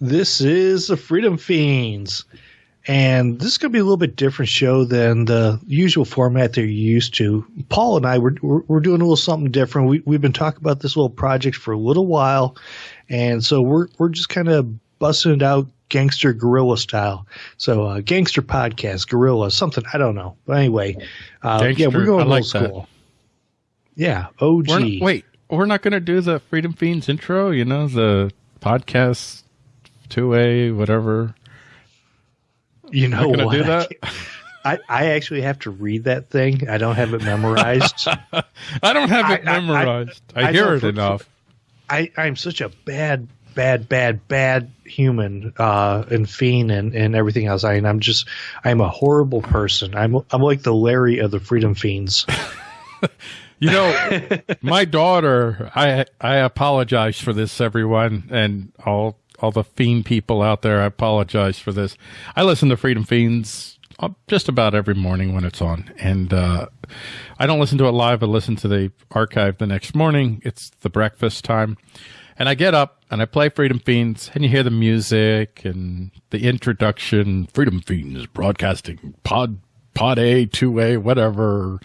This is the Freedom Feens. And this is going to be a little bit different show than the usual format that you're used to. Paul and I, we're, we're, doing a little something different. We, we've been talking about this little project for a little while. And so we're, we're just kind of busting it out gangster guerrilla style. So, uh, gangster podcast, guerrilla, something, I don't know. But anyway, uh, gangster, yeah, we're going I like old school. That. Yeah, OG. We're not, wait, we're not going to do the Freedom Feens intro, you know, the podcast 2A, whatever. You know what? Do that? I, I actually have to read that thing. I don't have it memorized. I don't have it I, memorized. I, I, I hear it enough. I, I'm such a bad, bad, bad, bad human uh, and fiend and, and everything else. I, I'm just, I'm a horrible person. I'm, I'm like the Larry of the Freedom Feens. you know, my daughter. I I apologize for this, everyone, and all all the fiend people out there, I apologize for this. I listen to Freedom Feens uh, just about every morning when it's on, and uh, I don't listen to it live. I listen to the archive the next morning. It's the breakfast time, and I get up and I play Freedom Feens, and you hear the music and the introduction. Freedom Feens broadcasting pod pod A two A whatever.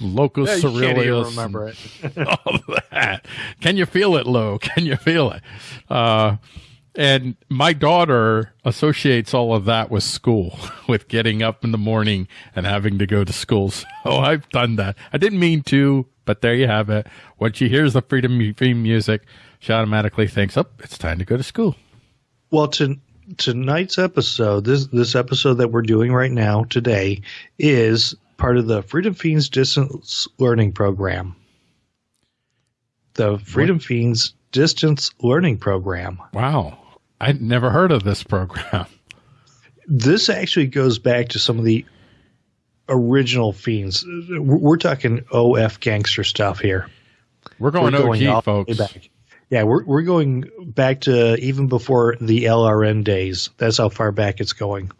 Locus yeah, Ceruleus. remember it. all that. Can you feel it, Lo? Can you feel it? Uh, and my daughter associates all of that with school, with getting up in the morning and having to go to school. So I've done that. I didn't mean to, but there you have it. When she hears the Freedom theme music, she automatically thinks, "Oh, it's time to go to school." Well, to, tonight's episode, this this episode that we're doing right now today, is part of the Freedom Feens Distance Learning Program. The Freedom what? Feens Distance Learning Program. Wow. I'd never heard of this program. This actually goes back to some of the original fiends. We're talking OF gangster stuff here. We're going, we're going OG, folks. Back. Yeah, we're we're going back to even before the LRN days. That's how far back it's going.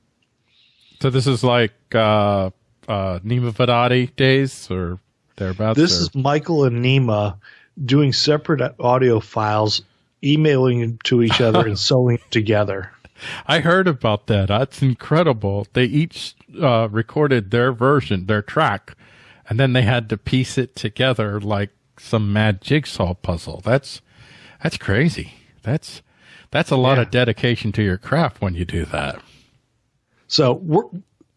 So this is like uh, uh, Nima Vadadi days or thereabouts. This or? is Michael and Nima doing separate audio files emailing to each other and sewing together. I heard about that. That's incredible. They each uh, recorded their version, their track, and then they had to piece it together like some mad jigsaw puzzle. That's that's crazy. That's that's a lot yeah. of dedication to your craft when you do that. So we're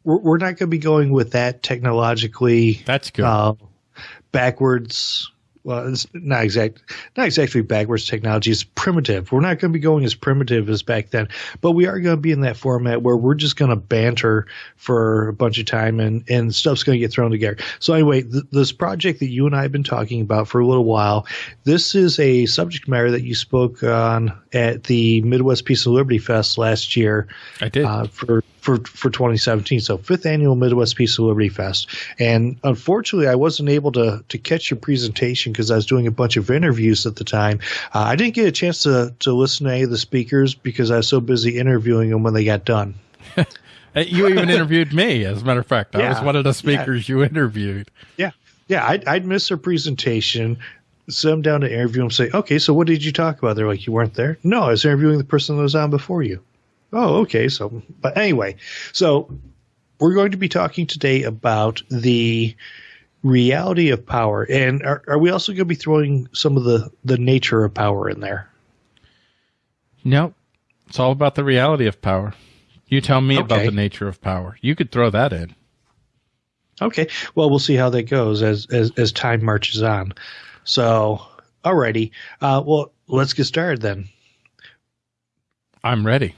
we're, not going to be going with that technologically. That's good. Uh, backwards well, it's not exact, not exactly backwards technology. It's primitive. We're not going to be going as primitive as back then, but we are going to be in that format where we're just going to banter for a bunch of time and, and stuff's going to get thrown together. So anyway, th- this project that you and I have been talking about for a little while, this is a subject matter that you spoke on at the Midwest Peace and Liberty Fest last year. I did. Uh, for for for 2017. So fifth annual Midwest Peace and Liberty Fest. And unfortunately, I wasn't able to to catch your presentation because I was doing a bunch of interviews at the time. Uh, I didn't get a chance to to listen to any of the speakers because I was so busy interviewing them when they got done. you even interviewed me, as a matter of fact. I yeah, was one of the speakers yeah. you interviewed. Yeah. Yeah, I'd, I'd miss their presentation sit them down to interview them say okay so what did you talk about they're like you weren't there no i was interviewing the person that was on before you Oh, okay. So, but anyway, so we're going to be talking today about the reality of power, and are, are we also going to be throwing some of the the nature of power in there? No, it's all about the reality of power. You tell me okay. about the nature of power. You could throw that in. Okay. Well, we'll see how that goes as as, as time marches on. So, alrighty. Uh, well, let's get started then. I'm ready.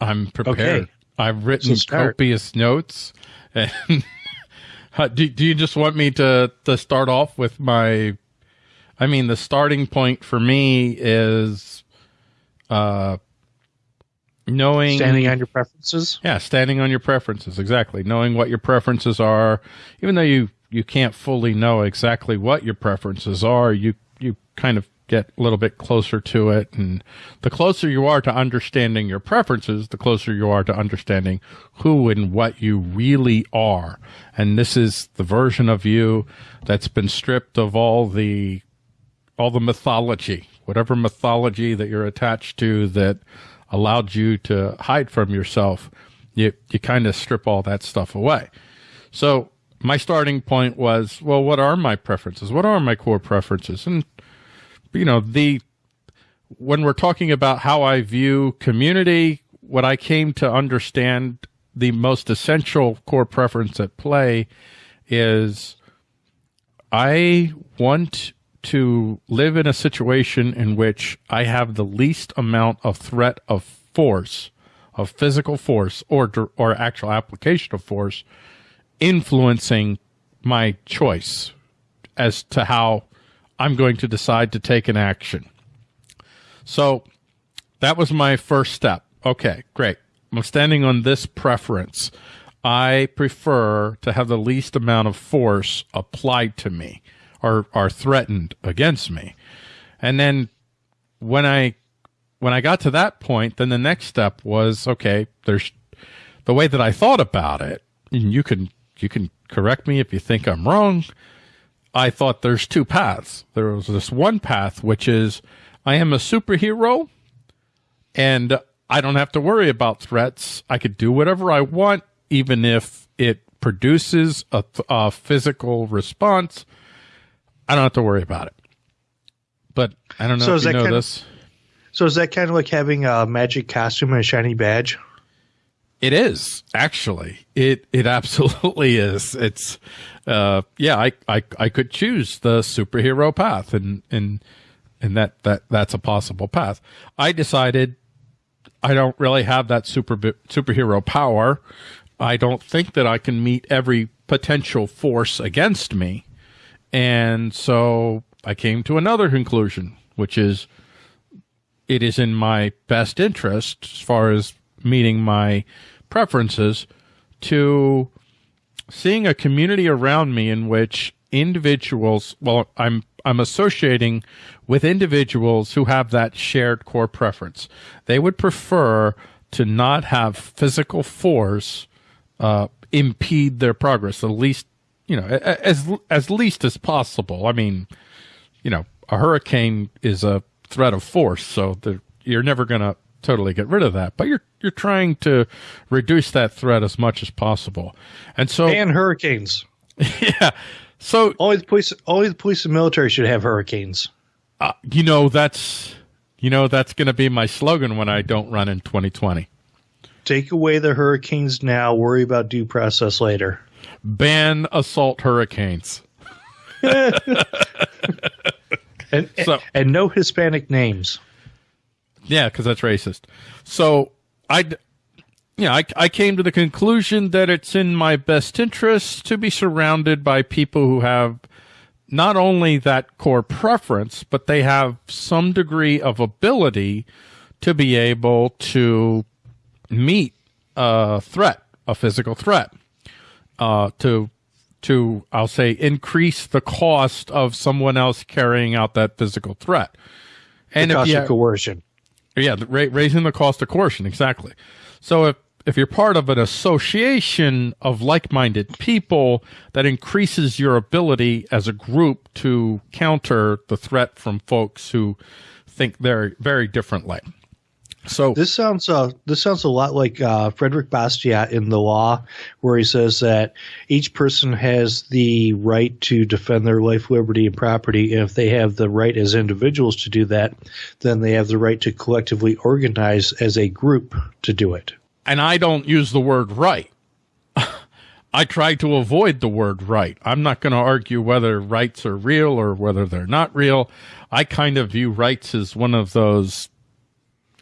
I'm prepared. Okay. I've written so copious notes. And do, do you just want me to, to start off with my? I mean, the starting point for me is uh, knowing standing on your preferences. Yeah, standing on your preferences. Exactly. Knowing what your preferences are, even though you you can't fully know exactly what your preferences are, you you kind of get a little bit closer to it. And the closer you are to understanding your preferences, the closer you are to understanding who and what you really are. And this is the version of you that's been stripped of all the, all the mythology, whatever mythology that you're attached to that allowed you to hide from yourself, you, you kind of strip all that stuff away. So my starting point was, well, what are my preferences? What are my core preferences? And, you know, the, when we're talking about how I view community, what I came to understand the most essential core preference at play is I want to live in a situation in which I have the least amount of threat of force, of physical force, or or actual application of force, influencing my choice as to how I'm going to decide to take an action. So that was my first step. Okay, great. I'm standing on this preference. I prefer to have the least amount of force applied to me or are threatened against me. And then when I when I got to that point, then the next step was okay, there's the way that I thought about it, and you can you can correct me if you think I'm wrong. I thought there's two paths. There was this one path which is I am a superhero and I don't have to worry about threats. I could do whatever I want even if it produces a, a physical response, I don't have to worry about it. But I don't know so if you know this. Of, so is that kind of like having a magic costume and a shiny badge? It is actually. It it absolutely is. It's uh yeah, I, I I could choose the superhero path and and and that that that's a possible path. I decided I don't really have that super superhero power. I don't think that I can meet every potential force against me. And so I came to another conclusion, which is it is in my best interest, as far as meeting my preferences, to seeing a community around me in which individuals, well, I'm, I'm associating with individuals who have that shared core preference. They would prefer to not have physical force uh, impede their progress the least, you know, as as least as possible. I mean, you know, a hurricane is a threat of force, so you're never going to totally get rid of that, but you're you're trying to reduce that threat as much as possible. And so and hurricanes. yeah. So only the police only the police and military should have hurricanes. Uh, you know that's you know that's going to be my slogan when I don't run in 2020. Take away the hurricanes now. Worry about due process later. Ban assault hurricanes. and, so, and no Hispanic names. Yeah, because that's racist. So I, yeah, I, I came to the conclusion that it's in my best interest to be surrounded by people who have not only that core preference, but they have some degree of ability to be able to meet a threat, a physical threat, uh, to to I'll say increase the cost of someone else carrying out that physical threat. And the cost you, of coercion. Yeah, ra- raising the cost of coercion exactly. So if if you're part of an association of like-minded people that increases your ability as a group to counter the threat from folks who think very very differently. So this sounds uh, this sounds a lot like uh, Frederick Bastiat in the law, where he says that each person has the right to defend their life, liberty, and property. And if they have the right as individuals to do that, then they have the right to collectively organize as a group to do it. And I don't use the word right. I try to avoid the word right. I'm not going to argue whether rights are real or whether they're not real. I kind of view rights as one of those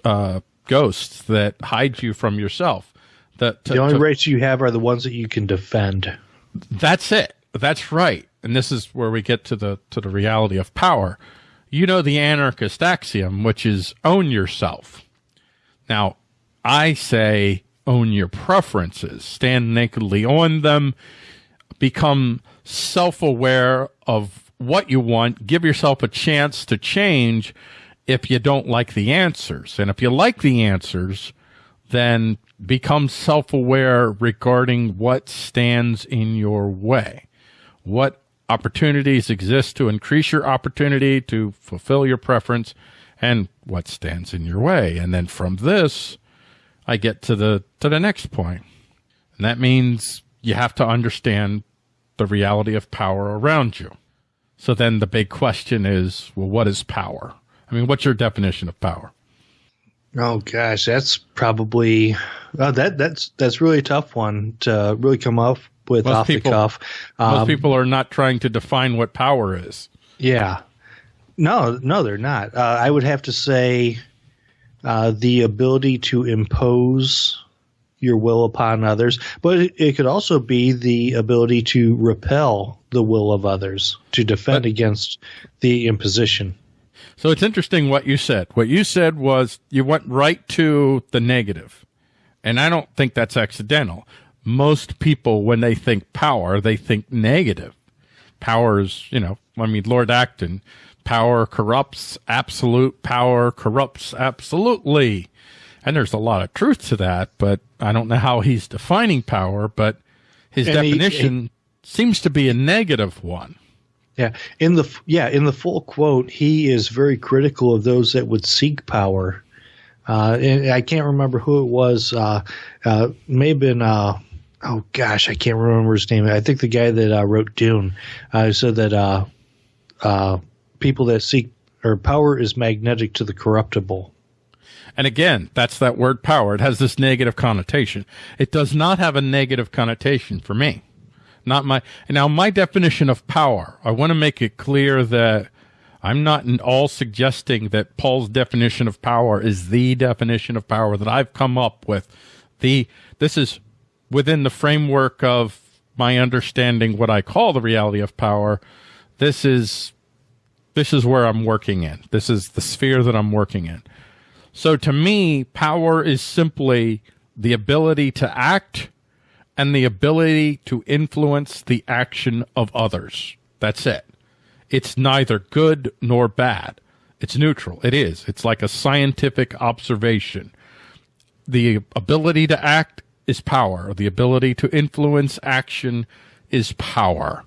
uh, ghosts that hide you from yourself. That the only to, rights you have are the ones that you can defend. That's it. That's right. And this is where we get to the to the reality of power. You know the anarchist axiom, which is own yourself. Now, I say own your preferences, stand nakedly on them, become self aware of what you want, give yourself a chance to change if you don't like the answers. And if you like the answers, then become self aware regarding what stands in your way. What opportunities exist to increase your opportunity to fulfill your preference and what stands in your way. And then from this, I get to the to the next point. And that means you have to understand the reality of power around you. So then the big question is, well, what is power? I mean, what's your definition of power? Oh gosh, that's probably uh, that that's that's really a tough one to really come up with most off people, the cuff. Um, most people are not trying to define what power is. Yeah, no, no, they're not. Uh, I would have to say uh, the ability to impose your will upon others, but it, it, could also be the ability to repel the will of others to defend but, against the imposition. So it's interesting what you said. What you said was you went right to the negative. And I don't think that's accidental. Most people, when they think power, they think negative. Power is, you know, I mean, Lord Acton, power corrupts, absolute power corrupts absolutely. And there's a lot of truth to that, but I don't know how he's defining power, but his and definition he, he, seems to be a negative one. Yeah, in the yeah in the full quote, he is very critical of those that would seek power. Uh, and I can't remember who it was. Uh, uh, may have been. Uh, oh gosh, I can't remember his name. I think the guy that uh, wrote Dune uh, said that people that seek or power is magnetic to the corruptible. And again, that's that word power. It has this negative connotation. It does not have a negative connotation for me not my now my definition of power. I want to make it clear that I'm not at all suggesting that Paul's definition of power is the definition of power that I've come up with. The this is within the framework of my understanding what I call the reality of power. This is this is where I'm working in. This is the sphere that I'm working in. So to me, power is simply the ability to act and the ability to influence the action of others. That's it. It's neither good nor bad. It's neutral. It is. It's like a scientific observation. The ability to act is power. The ability to influence action is power.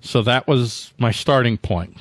So that was my starting point.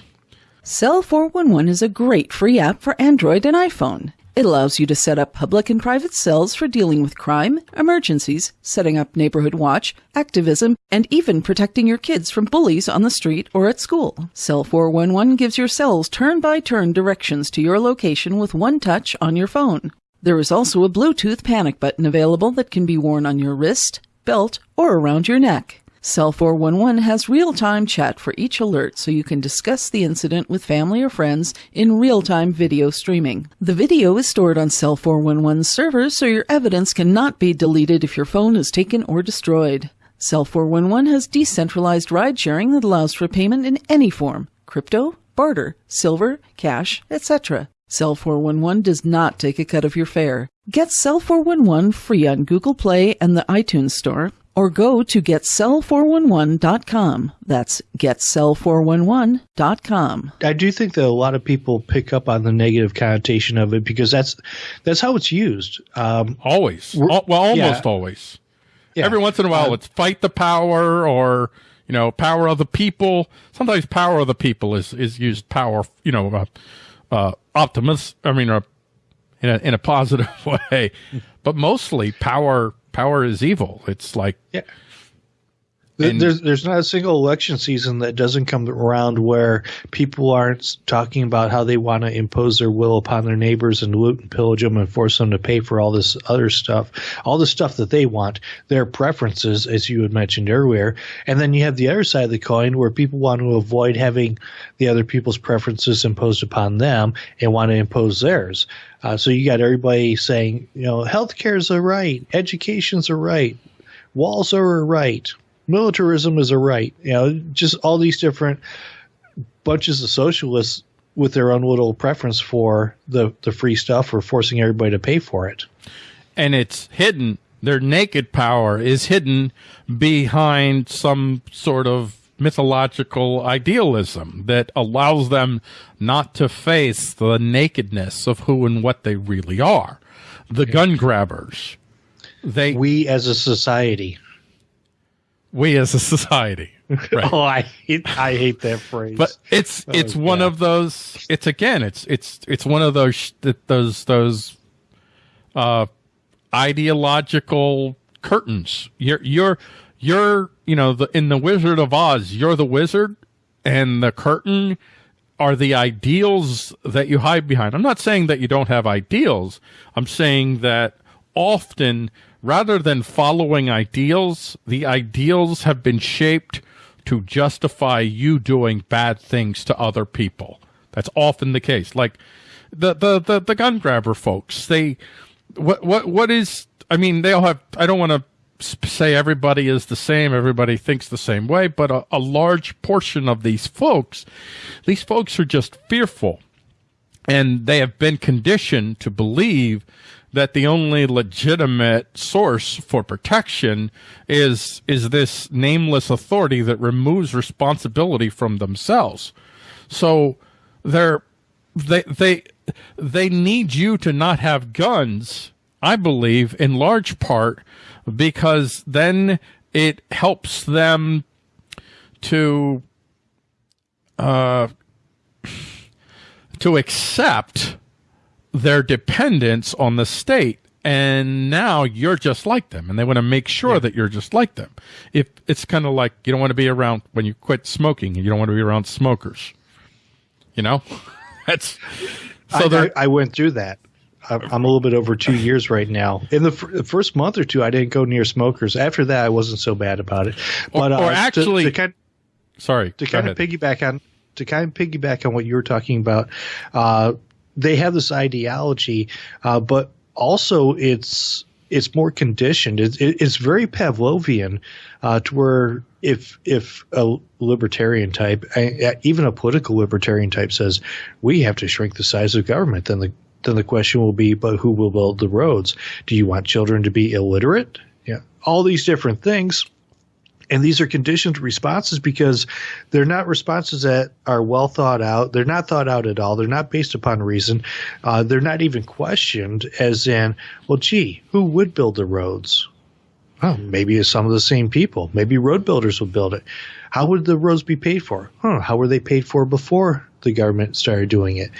Cell 411 is a great free app for Android and iPhone. It allows you to set up public and private cells for dealing with crime, emergencies, setting up neighborhood watch, activism, and even protecting your kids from bullies on the street or at school. Cell 411 gives your cells turn by turn directions to your location with one touch on your phone. There is also a Bluetooth panic button available that can be worn on your wrist, belt, or around your neck. Cell 411 has real time chat for each alert so you can discuss the incident with family or friends in real time video streaming. The video is stored on Cell 411's servers so your evidence cannot be deleted if your phone is taken or destroyed. Cell 411 has decentralized ride sharing that allows for payment in any form crypto, barter, silver, cash, etc. Cell 411 does not take a cut of your fare. Get Cell 411 free on Google Play and the iTunes Store or go to getcell411.com. That's getcell411.com. I do think that a lot of people pick up on the negative connotation of it because that's that's how it's used. Um, always, well, almost yeah. always. Yeah. Every once in a while, uh, it's fight the power or you know power of the people. Sometimes power of the people is is used power. You know, uh, uh, optimist. I mean, uh, in a in a positive way, but mostly power power is evil. It's like yeah. And there's there's not a single election season that doesn't come around where people aren't talking about how they want to impose their will upon their neighbors and loot and pillage them and force them to pay for all this other stuff, all the stuff that they want, their preferences, as you had mentioned earlier. And then you have the other side of the coin where people want to avoid having the other people's preferences imposed upon them and want to impose theirs. Uh, so you got everybody saying, you know, healthcare is a right, education's a right, walls are a right militarism is a right. You know, just all these different bunches of socialists with their own little preference for the the free stuff or forcing everybody to pay for it. And it's hidden. Their naked power is hidden behind some sort of mythological idealism that allows them not to face the nakedness of who and what they really are. The gun grabbers. They we as a society we as a society. Right. oh, I hate, I hate that phrase. But it's Oh, it's one God. of those. It's again. It's it's it's one of those those those uh, ideological curtains. You're you're you're you know the in the Wizard of Oz. You're the wizard, and the curtain are the ideals that you hide behind. I'm not saying that you don't have ideals. I'm saying that often, rather than following ideals, the ideals have been shaped to justify you doing bad things to other people. That's often the case. Like the the the, the gun grabber folks. They what what what is? I mean, they all have. I don't want to say everybody is the same. Everybody thinks the same way, but a, a large portion of these folks, these folks are just fearful, and they have been conditioned to believe that the only legitimate source for protection is is this nameless authority that removes responsibility from themselves. So they're they they they need you to not have guns i believe in large part because then it helps them to uh to accept their dependence on the state and now you're just like them and they want to make sure that you're just like them. If it's kind of like you don't want to be around when you quit smoking you don't want to be around smokers. You know? That's so I, I, I went through that. I'm a little bit over two years right now. In the, f- the first month or two, I didn't go near smokers. After that, I wasn't so bad about it. But or uh, actually- to, kind, sorry to kind of piggyback on to kind of piggyback on what you were talking about, uh, they have this ideology, uh, but also it's it's more conditioned. It's it's very Pavlovian, uh, to where if if a libertarian type, uh, even a political libertarian type, says we have to shrink the size of government, then the then the question will be, but who will build the roads? Do you want children to be illiterate? Yeah, all these different things. And these are conditioned responses because they're not responses that are well thought out. They're not thought out at all. They're not based upon reason. Uh, they're not even questioned, as in, well, gee, who would build the roads? Oh, maybe it's some of the same people. Maybe road builders would build it. How would the roads be paid for? Huh, how were they paid for before the government started doing it?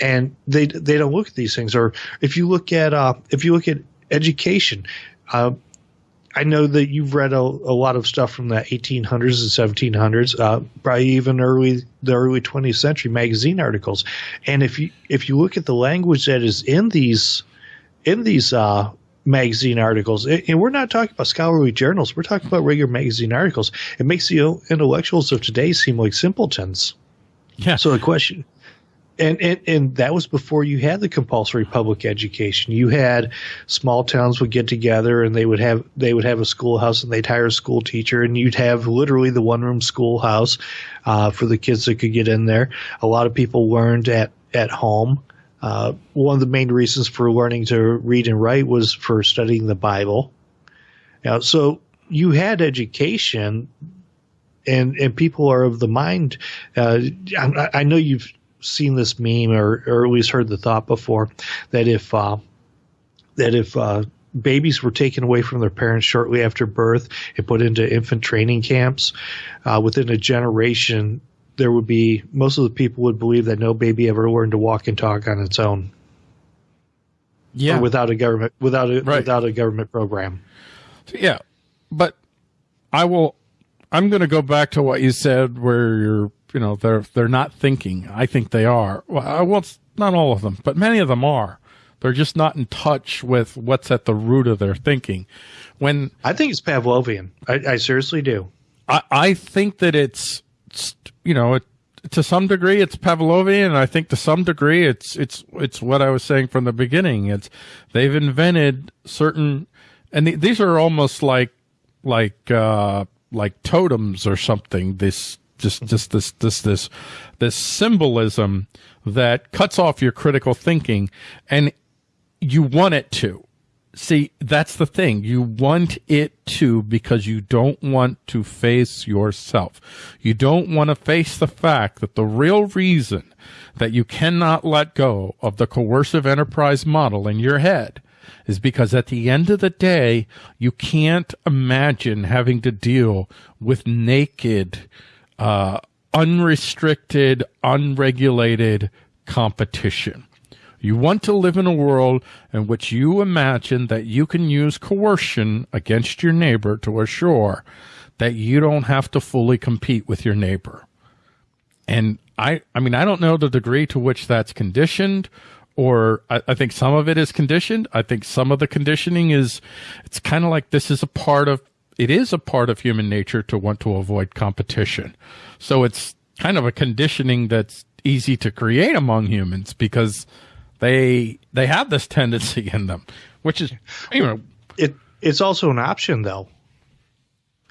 And they they don't look at these things. Or if you look at uh, if you look at education, uh, I know that you've read a, a lot of stuff from the 1800s and 1700s, uh, probably even early the early 20th century magazine articles. And if you if you look at the language that is in these in these uh, magazine articles, and and we're not talking about scholarly journals, we're talking about regular magazine articles. It makes the intellectuals of today seem like simpletons. Yeah So the question, and, and and that was before you had the compulsory public education. You had small towns would get together and they would have they would have a schoolhouse and they'd hire a school teacher and you'd have literally the one room schoolhouse uh, for the kids that could get in there. A lot of people learned at at home. Uh, one of the main reasons for learning to read and write was for studying the Bible. Now, so you had education and and people are of the mind. Uh, I, I know you've seen this meme or, or at least heard the thought before that if uh, that if uh, babies were taken away from their parents shortly after birth and put into infant training camps, uh, within a generation, there would be most of the people would believe that no baby ever learned to walk and talk on its own yeah or without a government without a Right. without a government program. Yeah, but I will. I'm going to go back to what you said, where you're, you know, they're they're not thinking. I think they are. Well, well, it's not all of them, but many of them are. They're just not in touch with what's at the root of their thinking. When I think it's Pavlovian. I, I seriously do. I, I think that it's, it's, you know, it, to some degree it's Pavlovian, and I think to some degree it's it's it's what I was saying from the beginning. It's they've invented certain, and th- these are almost like like uh, like totems or something. This just just this this this this symbolism that cuts off your critical thinking, and you want it to. See, that's the thing. You want it to because you don't want to face yourself. You don't want to face the fact that the real reason that you cannot let go of the coercive enterprise model in your head is because at the end of the day, you can't imagine having to deal with naked, uh, unrestricted, unregulated competition. You want to live in a world in which you imagine that you can use coercion against your neighbor to assure that you don't have to fully compete with your neighbor. And I, I mean, I don't know the degree to which that's conditioned or I, I think some of it is conditioned. I think some of the conditioning is, it's kind of like this is a part of, it is a part of human nature to want to avoid competition. So it's kind of a conditioning that's easy to create among humans because they they have this tendency in them, which is you know it. It's also an option though.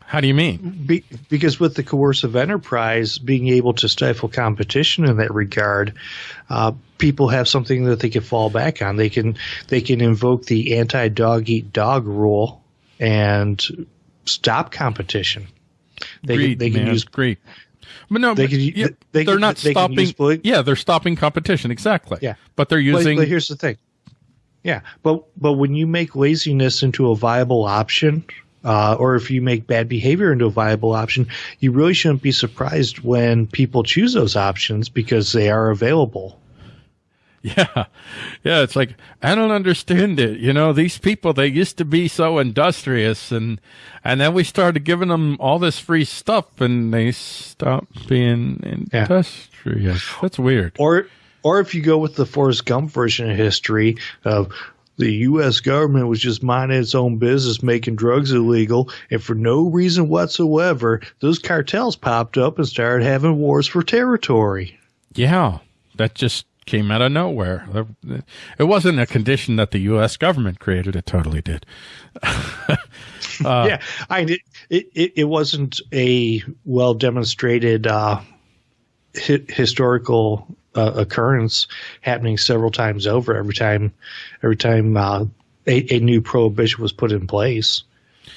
How do you mean? Be, because with the coercive enterprise being able to stifle competition in that regard, uh, people have something that they can fall back on. They can they can invoke the anti dog eat dog rule and stop competition. They, Greed, they can man. use Greed. But no, they, but, yeah, they are not they stopping. yeah, they're stopping competition. Exactly. Yeah, but they're using. But, but here's the thing. Yeah, but but when you make laziness into a viable option, uh, or if you make bad behavior into a viable option, you really shouldn't be surprised when people choose those options because they are available. Yeah. Yeah. It's like, I don't understand it. You know, these people, they used to be so industrious and, and then we started giving them all this free stuff and they stopped being industrious. Yeah. That's weird. Or, or if you go with the Forrest Gump version of history of the U.S. government was just minding its own business, making drugs illegal, and for no reason whatsoever, those cartels popped up and started having wars for territory. Yeah, that just came out of nowhere. It wasn't a condition that the U.S. government created. It totally did. uh, yeah, I it, it, it wasn't a well demonstrated uh, hi- historical uh, occurrence happening several times over. Every time, every time uh, a, a new prohibition was put in place.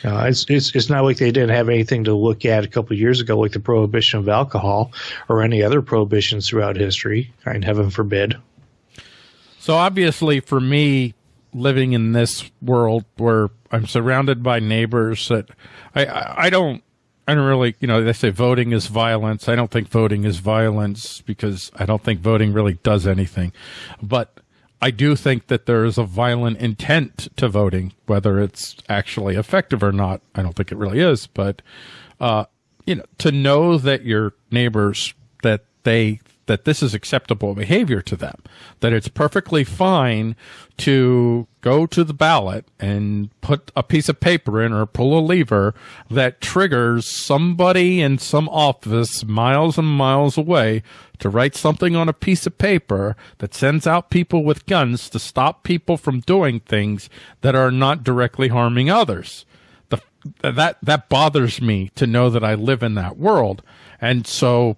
Uh, it's, it's it's not like they didn't have anything to look at a couple years ago, like the prohibition of alcohol or any other prohibitions throughout history. And heaven forbid. So obviously, for me, living in this world where I'm surrounded by neighbors that I I, I don't I don't really, you know, they say voting is violence. I don't think voting is violence because I don't think voting really does anything. But I do think that there is a violent intent to voting, whether it's actually effective or not. I don't think it really is, but uh, you know, to know that your neighbors that they that this is acceptable behavior to them, that it's perfectly fine to go to the ballot and put a piece of paper in or pull a lever that triggers somebody in some office miles and miles away to write something on a piece of paper that sends out people with guns to stop people from doing things that are not directly harming others. The, that, that bothers me to know that I live in that world. And so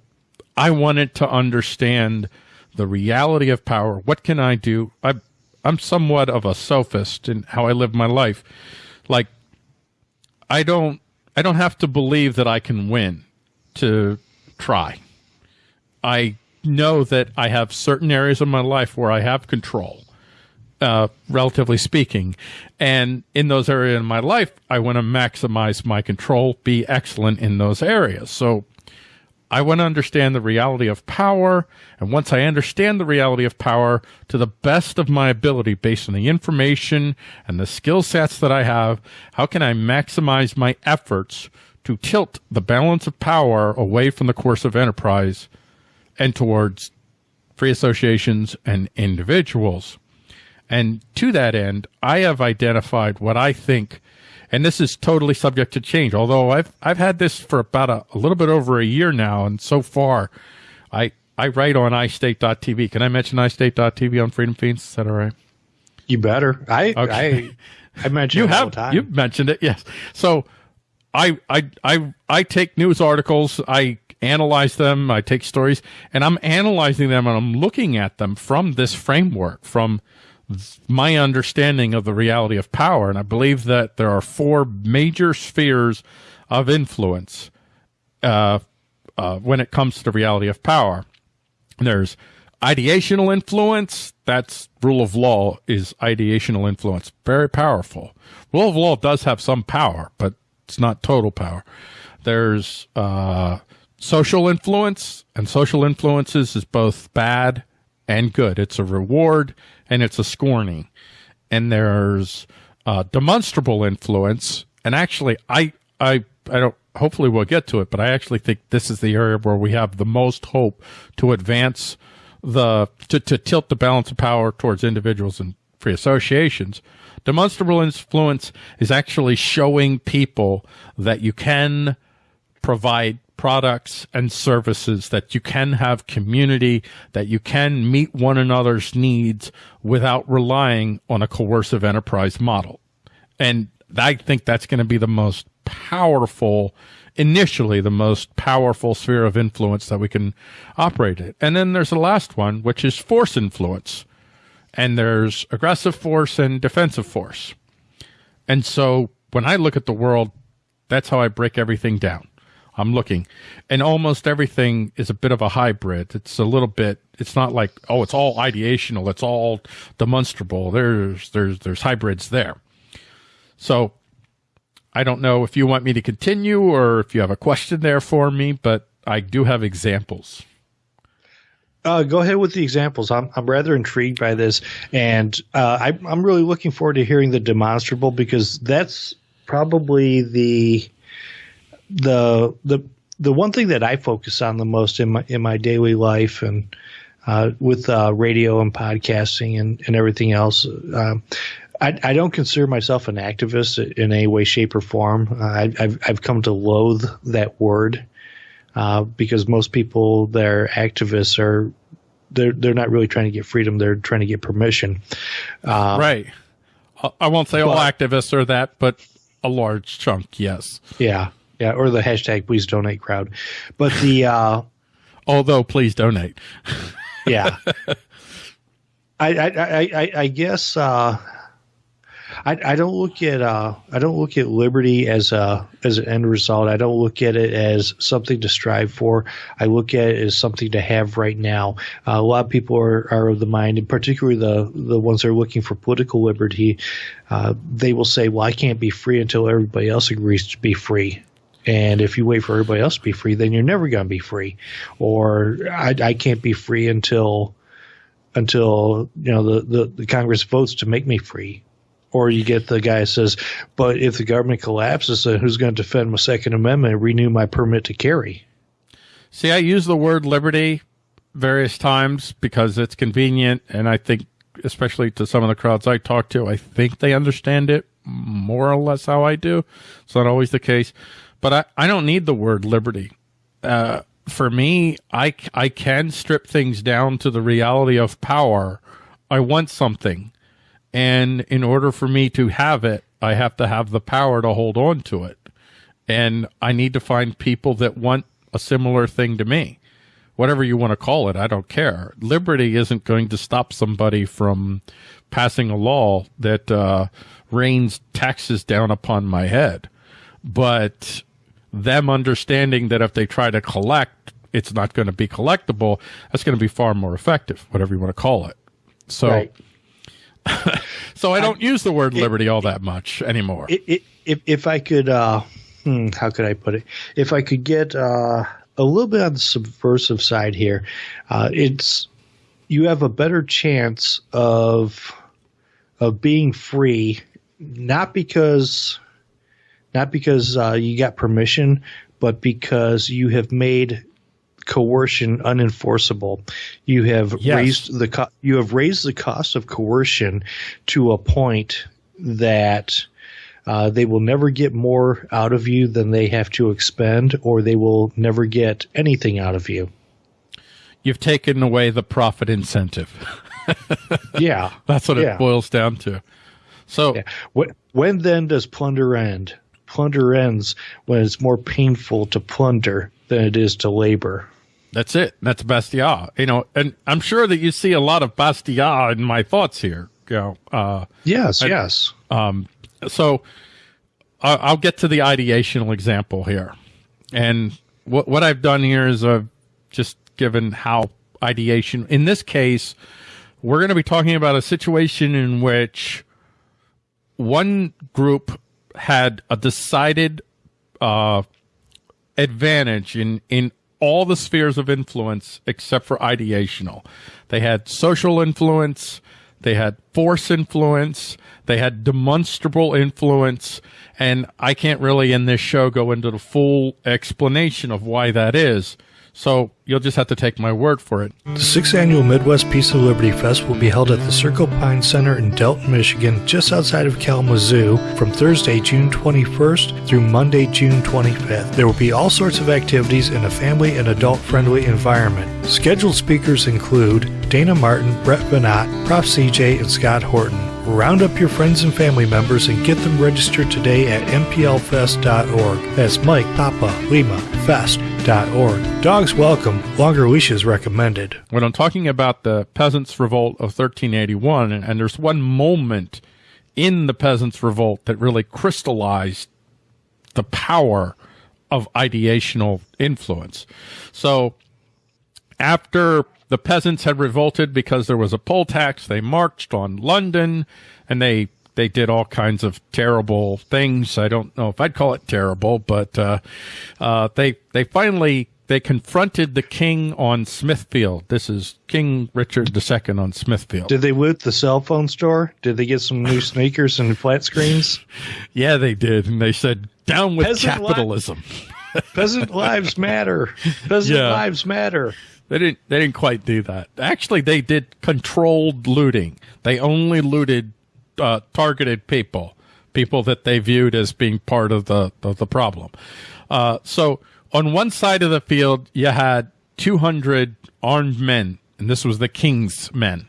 I wanted to understand the reality of power. What can I do? I, I'm somewhat of a sophist in how I live my life. Like, I don't, I don't have to believe that I can win to try. I know that I have certain areas of my life where I have control, uh, relatively speaking. And in those areas in my life, I want to maximize my control, be excellent in those areas. So I want to understand the reality of power. And once I understand the reality of power to the best of my ability based on the information and the skill sets that I have, how can I maximize my efforts to tilt the balance of power away from the coercive enterprise and towards free associations and individuals? And to that end, I have identified what I think and this is totally subject to change. Although I've I've had this for about a, a little bit over a year now, and so far, I I write on iState.tv. Can I mention iState.tv on Freedom Feens? Is that all right? You better. I okay. I, I mention you have you mentioned it. Yes. So I I I I take news articles. I analyze them. I take stories, and I'm analyzing them, and I'm looking at them from this framework from my understanding of the reality of power. And I believe that there are four major spheres of influence uh, uh, when it comes to the reality of power. There's ideational influence, that's rule of law is ideational influence. Very powerful. Rule of law does have some power, but it's not total power. There's uh, social influence, and social influences is both bad and good. It's a reward and it's a scorning. And there's uh, demonstrable influence, and actually, I I I don't. Hopefully, we'll get to it, but I actually think this is the area where we have the most hope to advance the to, to tilt the balance of power towards individuals and free associations. Demonstrable influence is actually showing people that you can provide products and services, that you can have community, that you can meet one another's needs without relying on a coercive enterprise model. And I think that's going to be the most powerful initially the most powerful sphere of influence that we can operate in. And then there's the last one, which is force influence. And there's aggressive force and defensive force. And so when I look at the world, that's how I break everything down. I'm looking and almost everything is a bit of a hybrid. It's a little bit, it's not like, oh, it's all ideational. It's all demonstrable. There's, there's, there's hybrids there. So I don't know if you want me to continue or if you have a question there for me, but I do have examples. Uh, go ahead with the examples. I'm, I'm rather intrigued by this, and uh, I, I'm really looking forward to hearing the demonstrable because that's probably the the the the one thing that I focus on the most in my in my daily life and uh, with uh, radio and podcasting and, and everything else. Uh, I, I, don't consider myself an activist in any way, shape, or form. Uh, I, have I've come to loathe that word uh, because most people that are activists are they're they're not really trying to get freedom; they're trying to get permission. Uh, right. I won't say but, all activists are that, but a large chunk, yes. Yeah, yeah, or the hashtag Please Donate crowd. But the uh, although please donate. yeah. I, I, I, I guess uh, I, I don't look at uh, I don't look at liberty as a as an end result. I don't look at it as something to strive for. I look at it as something to have right now. Uh, a lot of people are, are of the mind, and particularly the the ones that are looking for political liberty, uh, they will say, "Well, I can't be free until everybody else agrees to be free." And if you wait for everybody else to be free, then you're never going to be free. Or I, I can't be free until until you know the, the, the Congress votes to make me free or you get the guy says, but if the government collapses, then who's going to defend my Second Amendment and renew my permit to carry? See, I use the word liberty various times because it's convenient. And I think, especially to some of the crowds I talk to, I think they understand it more or less how I do. It's not always the case. But I, I don't need the word liberty. Uh, for me, I, I can strip things down to the reality of power. I want something. And in order for me to have it, I have to have the power to hold on to it. And I need to find people that want a similar thing to me. Whatever you want to call it, I don't care. Liberty isn't going to stop somebody from passing a law that uh, rains taxes down upon my head. But them understanding that if they try to collect, it's not going to be collectible, that's going to be far more effective, whatever you want to call it. So. Right so I don't I, use the word liberty it, all that much anymore. It, if if I could, uh, hmm, how could I put it? If I could get uh, a little bit on the subversive side here, uh, it's you have a better chance of of being free, not because not because uh, you got permission, but because you have made coercion unenforceable. You have yes. raised the co- you have raised the cost of coercion to a point that uh, they will never get more out of you than they have to expend, or they will never get anything out of you. You've taken away the profit incentive. yeah, that's what yeah. it boils down to. So, yeah. when, when then does plunder end? Plunder ends when it's more painful to plunder than it is to labor. That's it. That's Bastiat. You know, and I'm sure that you see a lot of Bastiat in my thoughts here. You know, uh, yes, I, yes. Um, so uh, I'll get to the ideational example here, and what what I've done here is I've just given how ideation. In this case, we're going to be talking about a situation in which one group had a decided uh, advantage in in all the spheres of influence except for ideational. They had social influence, they had force influence, they had demonstrable influence, and I can't really in this show go into the full explanation of why that is. So you'll just have to take my word for it. The sixth annual Midwest Peace and Liberty Fest will be held at the Circle Pine Center in Delton, Michigan, just outside of Kalamazoo, from Thursday, June 21st through Monday, June 25th. There will be all sorts of activities in a family and adult friendly environment. Scheduled speakers include Dana Martin, Brett Veinotte, Prof. CJ, and Scott Horton. Round up your friends and family members and get them registered today at mplfest.org. That's Mike Papa Lima Fest.org. Dogs welcome, longer leashes recommended. When I'm talking about the Peasants' Revolt of 1381, and, and there's one moment in the Peasants' Revolt that really crystallized the power of ideational influence. So after the peasants had revolted because there was a poll tax. They marched on London and they they did all kinds of terrible things. I don't know if I'd call it terrible, but uh, uh, they they finally they confronted the king on Smithfield. This is King Richard II on Smithfield. Did they loot the cell phone store? Did they get some new sneakers and flat screens? Yeah, they did, and they said, "Down with Peasant capitalism." Li- Peasant lives matter. Peasant yeah. lives matter. They didn't. They didn't quite do that. Actually, they did controlled looting. They only looted uh, targeted people, people that they viewed as being part of the of the problem. Uh, so on one side of the field, you had 200 armed men, and this was the king's men,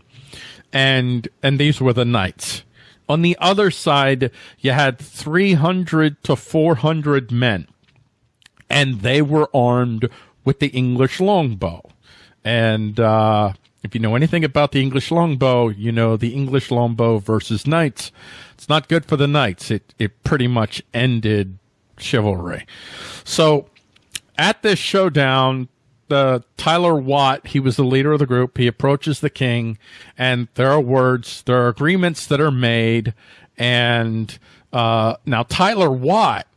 and and these were the knights. On the other side, you had 300 to 400 men, and they were armed with the English longbow. And uh, if you know anything about the English longbow, you know the English longbow versus knights. It's not good for the knights. It it pretty much ended chivalry. So at this showdown, the Tyler Watt, he was the leader of the group. He approaches the king, and there are words, there are agreements that are made, and uh, now Tyler Watt.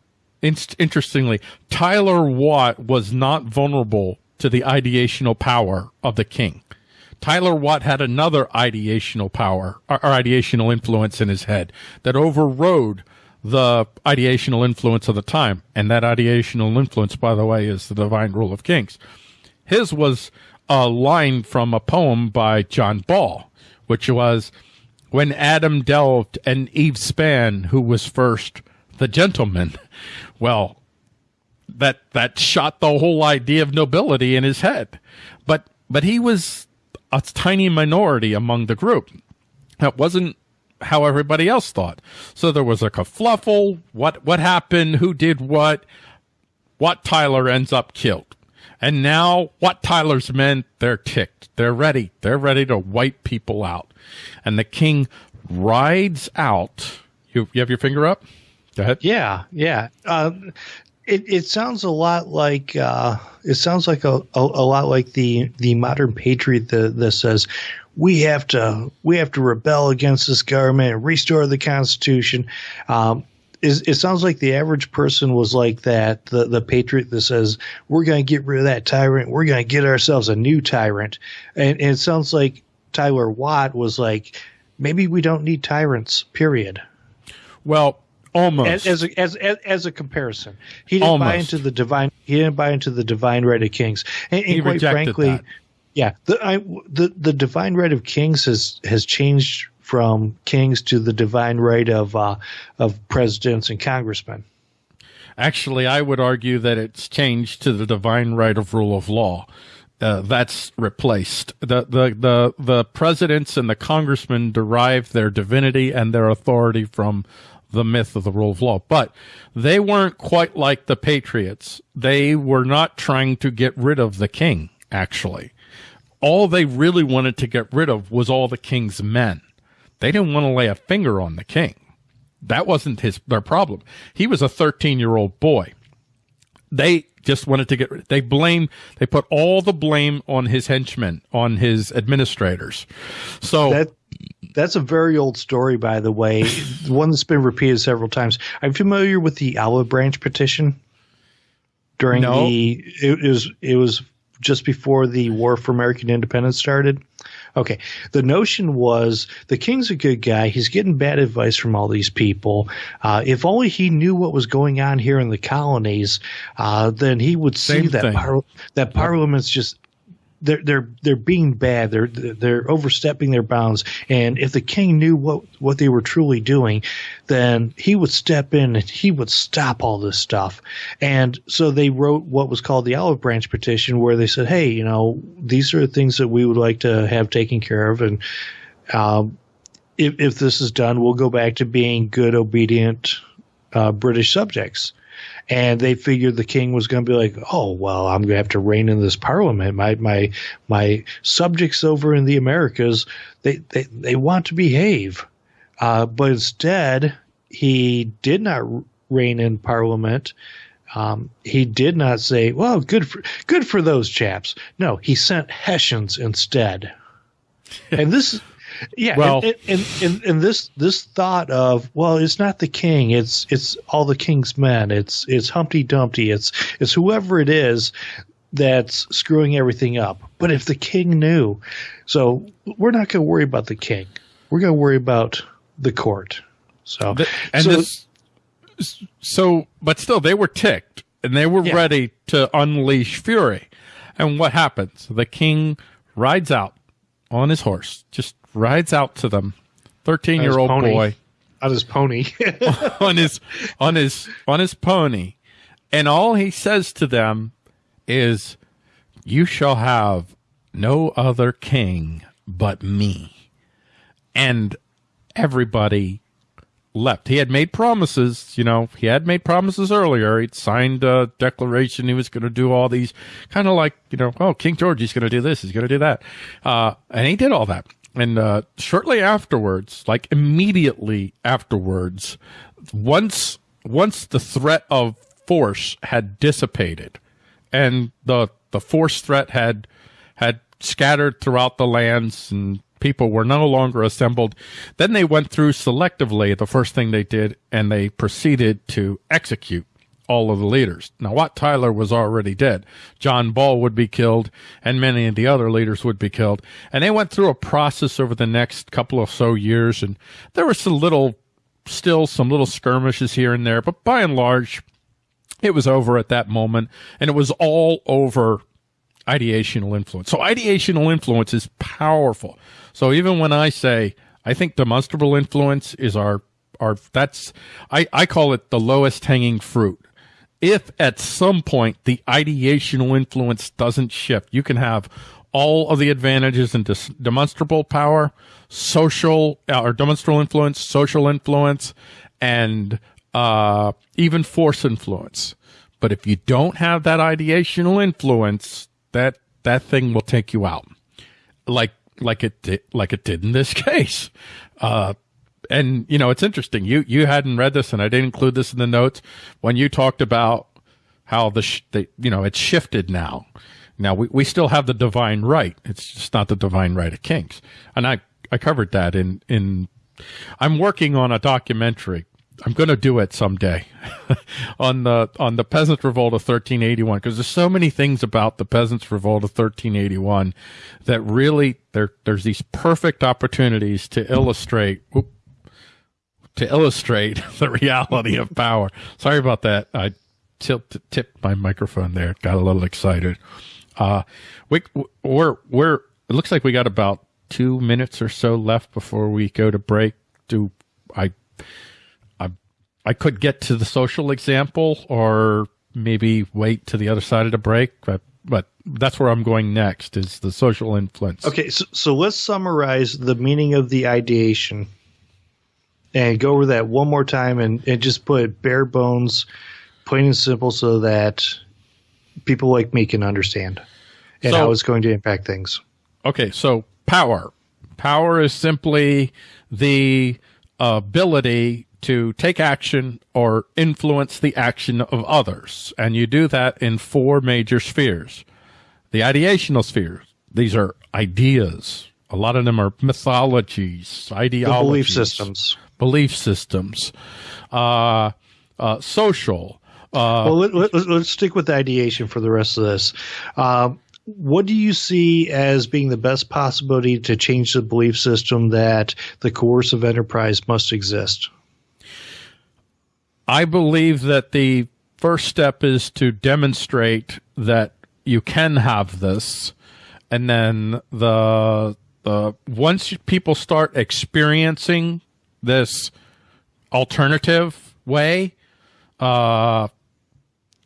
interestingly, Tyler Watt was not vulnerable to the ideational power of the king. Tyler Watt had another ideational power or, or ideational influence in his head that overrode the ideational influence of the time. And that ideational influence, by the way, is the divine rule of kings. His was a line from a poem by John Ball, which was, When Adam delved and Eve span, who was first the gentleman. Well, that that shot the whole idea of nobility in his head. But but he was a tiny minority among the group. That wasn't how everybody else thought. So there was a kerfluffle. What what happened? Who did what? Wat Tyler ends up killed. And now Wat Tyler's men, they're ticked. They're ready. They're ready to wipe people out. And the king rides out. You, you have your finger up? Go ahead. Yeah, yeah. Uh, it, it sounds a lot like uh, it sounds like a, a, a, lot like the the modern patriot that, that says we have to we have to rebel against this government and restore the constitution. Um, it, it sounds like the average person was like that the the patriot that says we're going to get rid of that tyrant we're going to get ourselves a new tyrant and, and it sounds like Tyler Watt was like maybe we don't need tyrants period. Well, Almost as as, as as, as a comparison, he didn't Almost. buy into the divine. He didn't buy into the divine right of kings, and, and quite frankly, that. Yeah, the I, the the divine right of kings has has changed from kings to the divine right of uh, of presidents and congressmen. Actually, I would argue that it's changed to the divine right of rule of law. Uh, that's replaced. The, the the the presidents and the congressmen derive their divinity and their authority from the myth of the rule of law. But they weren't quite like the Patriots. They were not trying to get rid of the king, actually. All they really wanted to get rid of was all the king's men. They didn't want to lay a finger on the king. That wasn't his their problem. He was a 13 year old boy. they just wanted to get rid. they blame they put all the blame on his henchmen on his administrators so that that's a very old story by the way one that's been repeated several times i'm familiar with the olive branch petition during No. the it, was it was just before the war for american independence started. Okay. The notion was the king's a good guy. He's getting bad advice from all these people. Uh, if only he knew what was going on here in the colonies uh, then he would see Same that par- that parliament's just they're they're they're being bad. They're they're overstepping their bounds. And if the king knew what what they were truly doing, then he would step in and he would stop all this stuff. And so they wrote what was called the Olive Branch Petition, where they said, "Hey, you know, these are the things that we would like to have taken care of, and um, if if this is done, we'll go back to being good, obedient uh, British subjects." And they figured the king was going to be like, "Oh well, I'm going to have to rein in this parliament. My my my subjects over in the Americas, they they, they want to behave." Uh, but instead, he did not rein in parliament. Um, he did not say, "Well, good for good for those chaps." No, he sent Hessians instead. And this, yeah, Well- and, and, and, and this this thought of, well, it's not the king, it's it's all the king's men, it's it's Humpty Dumpty, it's it's whoever it is that's screwing everything up. But if the king knew, so we're not going to worry about the king. We're going to worry about the court. So, Th- and so this so but still they were ticked and they were Yeah. ready to unleash fury and what happens the king rides out on his horse just rides out to them. 13 year old boy. On his pony. on his on his on his pony. And all he says to them is you shall have no other king but me. And everybody left. He had made promises you know he had made promises earlier. He'd signed a declaration he was going to do all these kind of like you know oh king george he's going to do this he's going to do that. Uh, and he did all that and uh, shortly afterwards like immediately afterwards once once the threat of force had dissipated and the the force threat had had scattered throughout the lands and people were no longer assembled then they went through selectively the first thing they did and they proceeded to execute all of the leaders now wat tyler was already dead john ball would be killed and many of the other leaders would be killed and they went through a process over the next couple of so years and there were some little still some little skirmishes here and there but by and large it was over at that moment and it was all over ideational influence. So ideational influence is powerful. So even when I say I think demonstrable influence is our our that's I, I call it the lowest hanging fruit. If at some point the ideational influence doesn't shift, you can have all of the advantages and demonstrable power, social uh, or demonstrable influence, social influence, and uh, even force influence. But if you don't have that ideational influence, that that thing will take you out, like like it did, like it did in this case. Uh, and you know it's interesting. You you hadn't read this, and I didn't include this in the notes when you talked about how the, sh- the you know it's shifted now. Now we, we still have the divine right. It's just not the divine right of kings, and I I covered that in in. I'm working on a documentary. I'm going to do it someday on the on the Peasants' Revolt of 1381 because there's so many things about the Peasants' Revolt of 1381 that really there there's these perfect opportunities to illustrate to illustrate the reality of power. Sorry about that. I tilt, tipped my microphone there. Got a little excited. Uh, we, we're, we're, it looks like we got about two minutes or so left before we go to break. Do I, I, I could get to the social example or maybe wait to the other side of the break, but, but that's where I'm going next is the social influence. Okay, so, so let's summarize the meaning of the ideation and go over that one more time and, and just put bare bones, plain and simple, so that people like me can understand and So- how it's going to impact things. Okay, so power. Power is simply the ability to take action or influence the action of others. And you do that in four major spheres. The ideational spheres, these are ideas. A lot of them are mythologies, ideologies, The belief systems. Belief systems, uh, uh, social. Uh, Well, let, let, let's stick with the ideation for the rest of this. Um, what do you see as being the best possibility to change the belief system that the coercive enterprise must exist? I believe that the first step is to demonstrate that you can have this, and then the the once people start experiencing this alternative way, uh,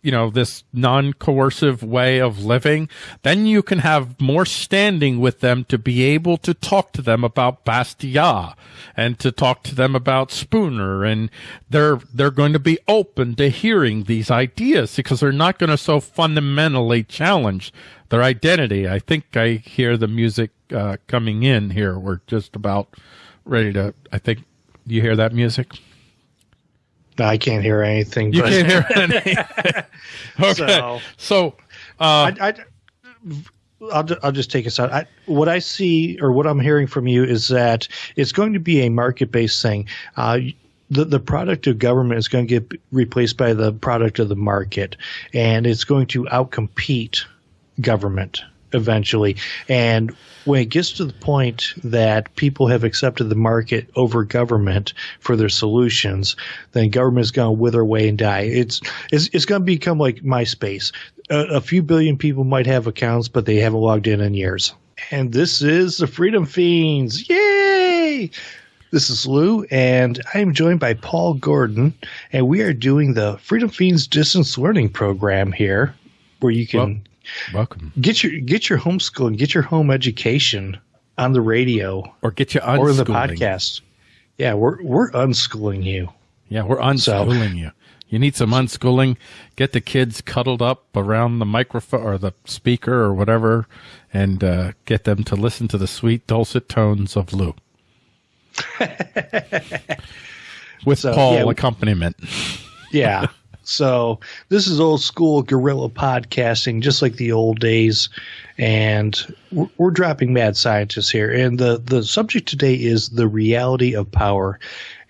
you know, this non-coercive way of living, then you can have more standing with them to be able to talk to them about Bastiat and to talk to them about Spooner. And they're, they're going to be open to hearing these ideas because they're not going to so fundamentally challenge their identity. I think I hear the music, uh, coming in here. We're just about ready to, I think, you hear that music? I can't hear anything. You but can't hear any. okay. So- So, uh, I, I, I'll, I'll just take us out. I, what I see or what I'm hearing from you is that it's going to be a market based thing. Uh, the, the product of government is going to get replaced by the product of the market, and it's going to outcompete government eventually. And when it gets to the point that people have accepted the market over government for their solutions, then government is going to wither away and die. It's it's, it's going to become like MySpace. A, a few billion people might have accounts, but they haven't logged in in years. And this is the Freedom Feens. Yay! This is Lou, and I am joined by Paul Gordon, and we are doing the Freedom Feens distance learning program here, where you can welcome. get your get your homeschooling, get your home education on the radio Or get you or the podcast. Yeah, we're we're unschooling you. Yeah, we're unschooling you. You need some unschooling. Get the kids cuddled up around the microphone or the speaker or whatever, and uh, get them to listen to the sweet dulcet tones of Lou. With So, Paul yeah, accompaniment. Yeah. so this is old school guerrilla podcasting, just like the old days, and we're, we're dropping mad scientists here. And the the subject today is the reality of power,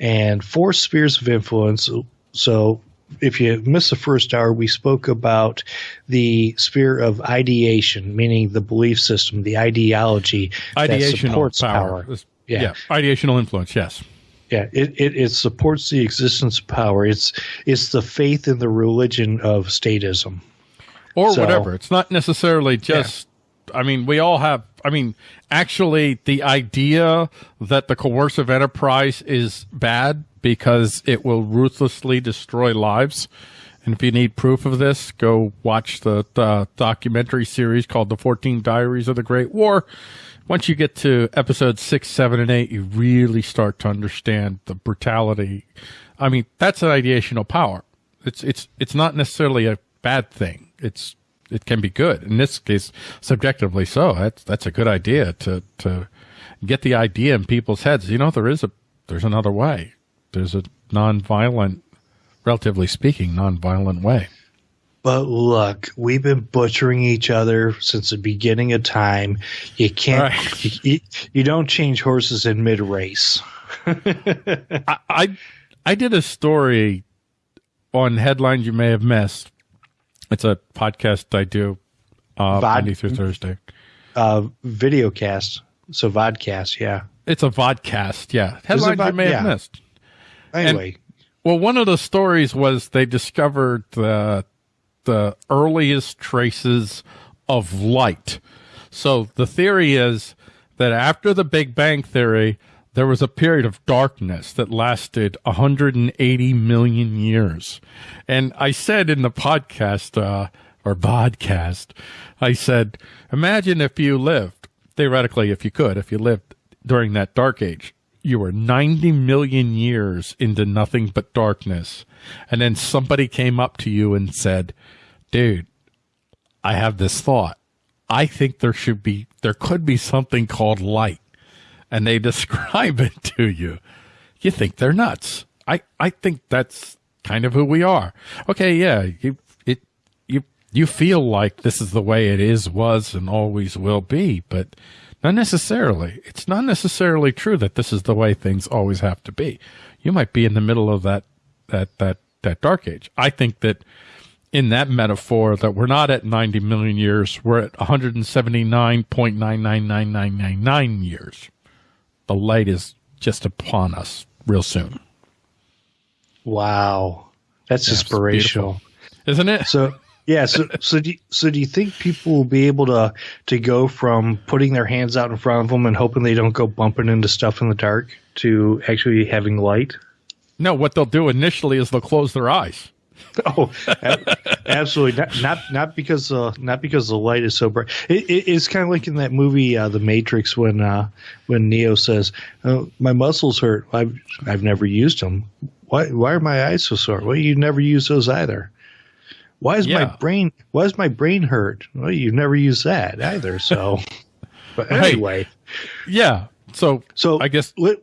and four spheres of influence. So. If you missed the first hour, we spoke about the sphere of ideation, meaning the belief system, the ideology that supports power. power. Yeah. Yeah. Ideational influence. Yes. Yeah, it, it, it supports the existence of power. It's it's the faith in the religion of statism. or So- whatever. It's not necessarily just. I mean, we all have. I mean, actually, the idea that the coercive enterprise is bad because it will ruthlessly destroy lives. And if you need proof of this, go watch the, the documentary series called "The Fourteen Diaries of the Great War." Once you get to episode six, seven, and eight, you really start to understand the brutality. I mean, that's an ideational power. It's it's it's not necessarily a bad thing. It's it can be good. In this case, subjectively so. That's that's a good idea to to get the idea in people's heads. You know, there is a there's another way. There's a non-violent, relatively speaking, non-violent way. But look, we've been butchering each other since the beginning of time. You can't. Right. You, you, you don't change horses in mid race. I, I I did a story on headlines you may have missed. It's a podcast I do uh, Vod- Monday through Thursday. Uh, video cast, so vodcast. Yeah. It's a vodcast. Yeah, headlines you vod- may have missed. Anyway, Well, one of the stories was they discovered the the earliest traces of light. So the theory is that after the Big Bang theory, there was a period of darkness that lasted 180 million years. And I said in the podcast uh, or podcast, I said, imagine if you lived theoretically, if you could, if you lived during that dark age, you were 90 million years into nothing but darkness. And then somebody came up to you and said, dude, I have this thought. I think there should be, there could be something called light. And they describe it to you. You think they're nuts. I, I think that's kind of who we are. Okay. Yeah. You, it, you, you feel like this is the way it is, was, and always will be, but not necessarily. It's not necessarily true that this is the way things always have to be. You might be in the middle of that, that, that, that dark age. I think that in that metaphor that we're not at 90 million years, we're at 179.999999 years. The light is just upon us real soon. Wow. That's inspirational. Isn't it? So yeah, so so do you, so do you think people will be able to to go from putting their hands out in front of them and hoping they don't go bumping into stuff in the dark to actually having light? No, what they'll do initially is they'll close their eyes. Oh, absolutely not! Not not because uh, not because the light is so bright. It, it, it's kind of like in that movie, uh, The Matrix, when uh, when Neo says, oh, "My muscles hurt. I've I've never used them. Why why are my eyes so sore? Well, you never use those either. Why is Yeah. my brain Why is my brain hurt? Well, you've never used that either. So, but Right. anyway, Yeah. So, so I guess let,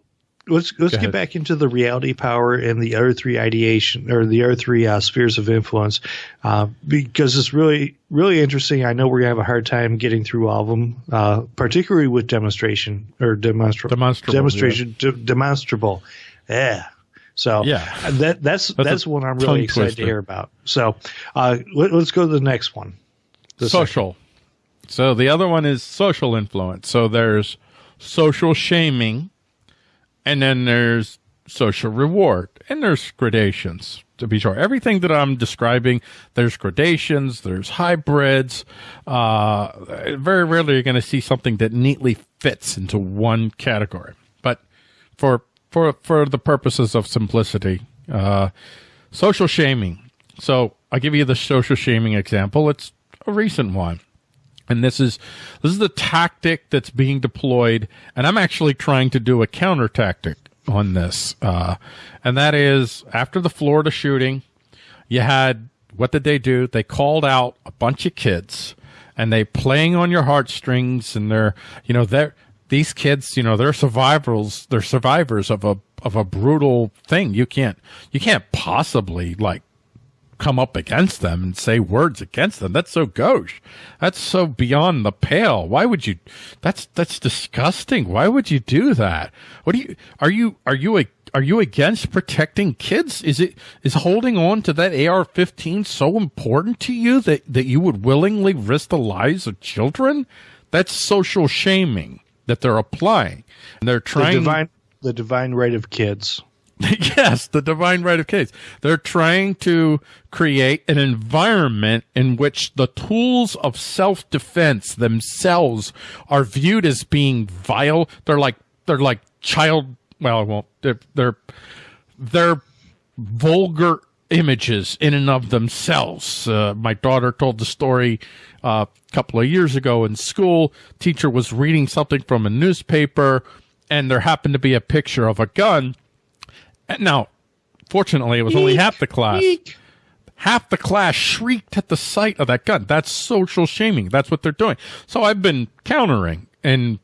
let's let's Go get ahead. back into the reality power and the other three ideation or the other three uh, spheres of influence uh, because it's really really interesting. I know we're gonna have a hard time getting through all of them, uh, particularly with demonstration or demonstrable Demonstrable, demonstration de- demonstrable. Yeah. So Yeah. that that's That's that's, what I'm really excited twister. to hear about. So uh, let, us go to the next one. The second- social. So the other one is social influence. So there's social shaming, and then there's social reward, and there's gradations. To be sure, everything that I'm describing, there's gradations, there's hybrids. Uh, very rarely you're going to see something that neatly fits into one category. But for for for the purposes of simplicity, uh, social shaming. So I'll give you the social shaming example. It's a recent one. And this is this is the tactic that's being deployed, and I'm actually trying to do a counter tactic on this. Uh, and that is after the Florida shooting, you had what did they do? They called out a bunch of kids, and they playing on your heartstrings, and they're you know they're these kids, you know, they're survivors. They're survivors of a of a brutal thing. You can't you can't possibly like come up against them and say words against them. That's so gauche. That's so beyond the pale. Why would you? That's that's disgusting. Why would you do that? What do you? Are you are you a are you against protecting kids? Is it is holding on to that AR-15 so important to you that that you would willingly risk the lives of children? That's social shaming that they're applying. And they're The trying divine the divine right of kids. yes, the divine right of kids. They're trying to create an environment in which the tools of self defense themselves are viewed as being vile. They're like they're like child. Well, I won't. They're they're they're vulgar images in and of themselves. Uh, my daughter told the story uh, a couple of years ago in school. Teacher was reading something from a newspaper, and there happened to be a picture of a gun. Now, fortunately, it was only half the class. Half the class shrieked at the sight of that gun. That's social shaming. That's what they're doing. So I've been countering and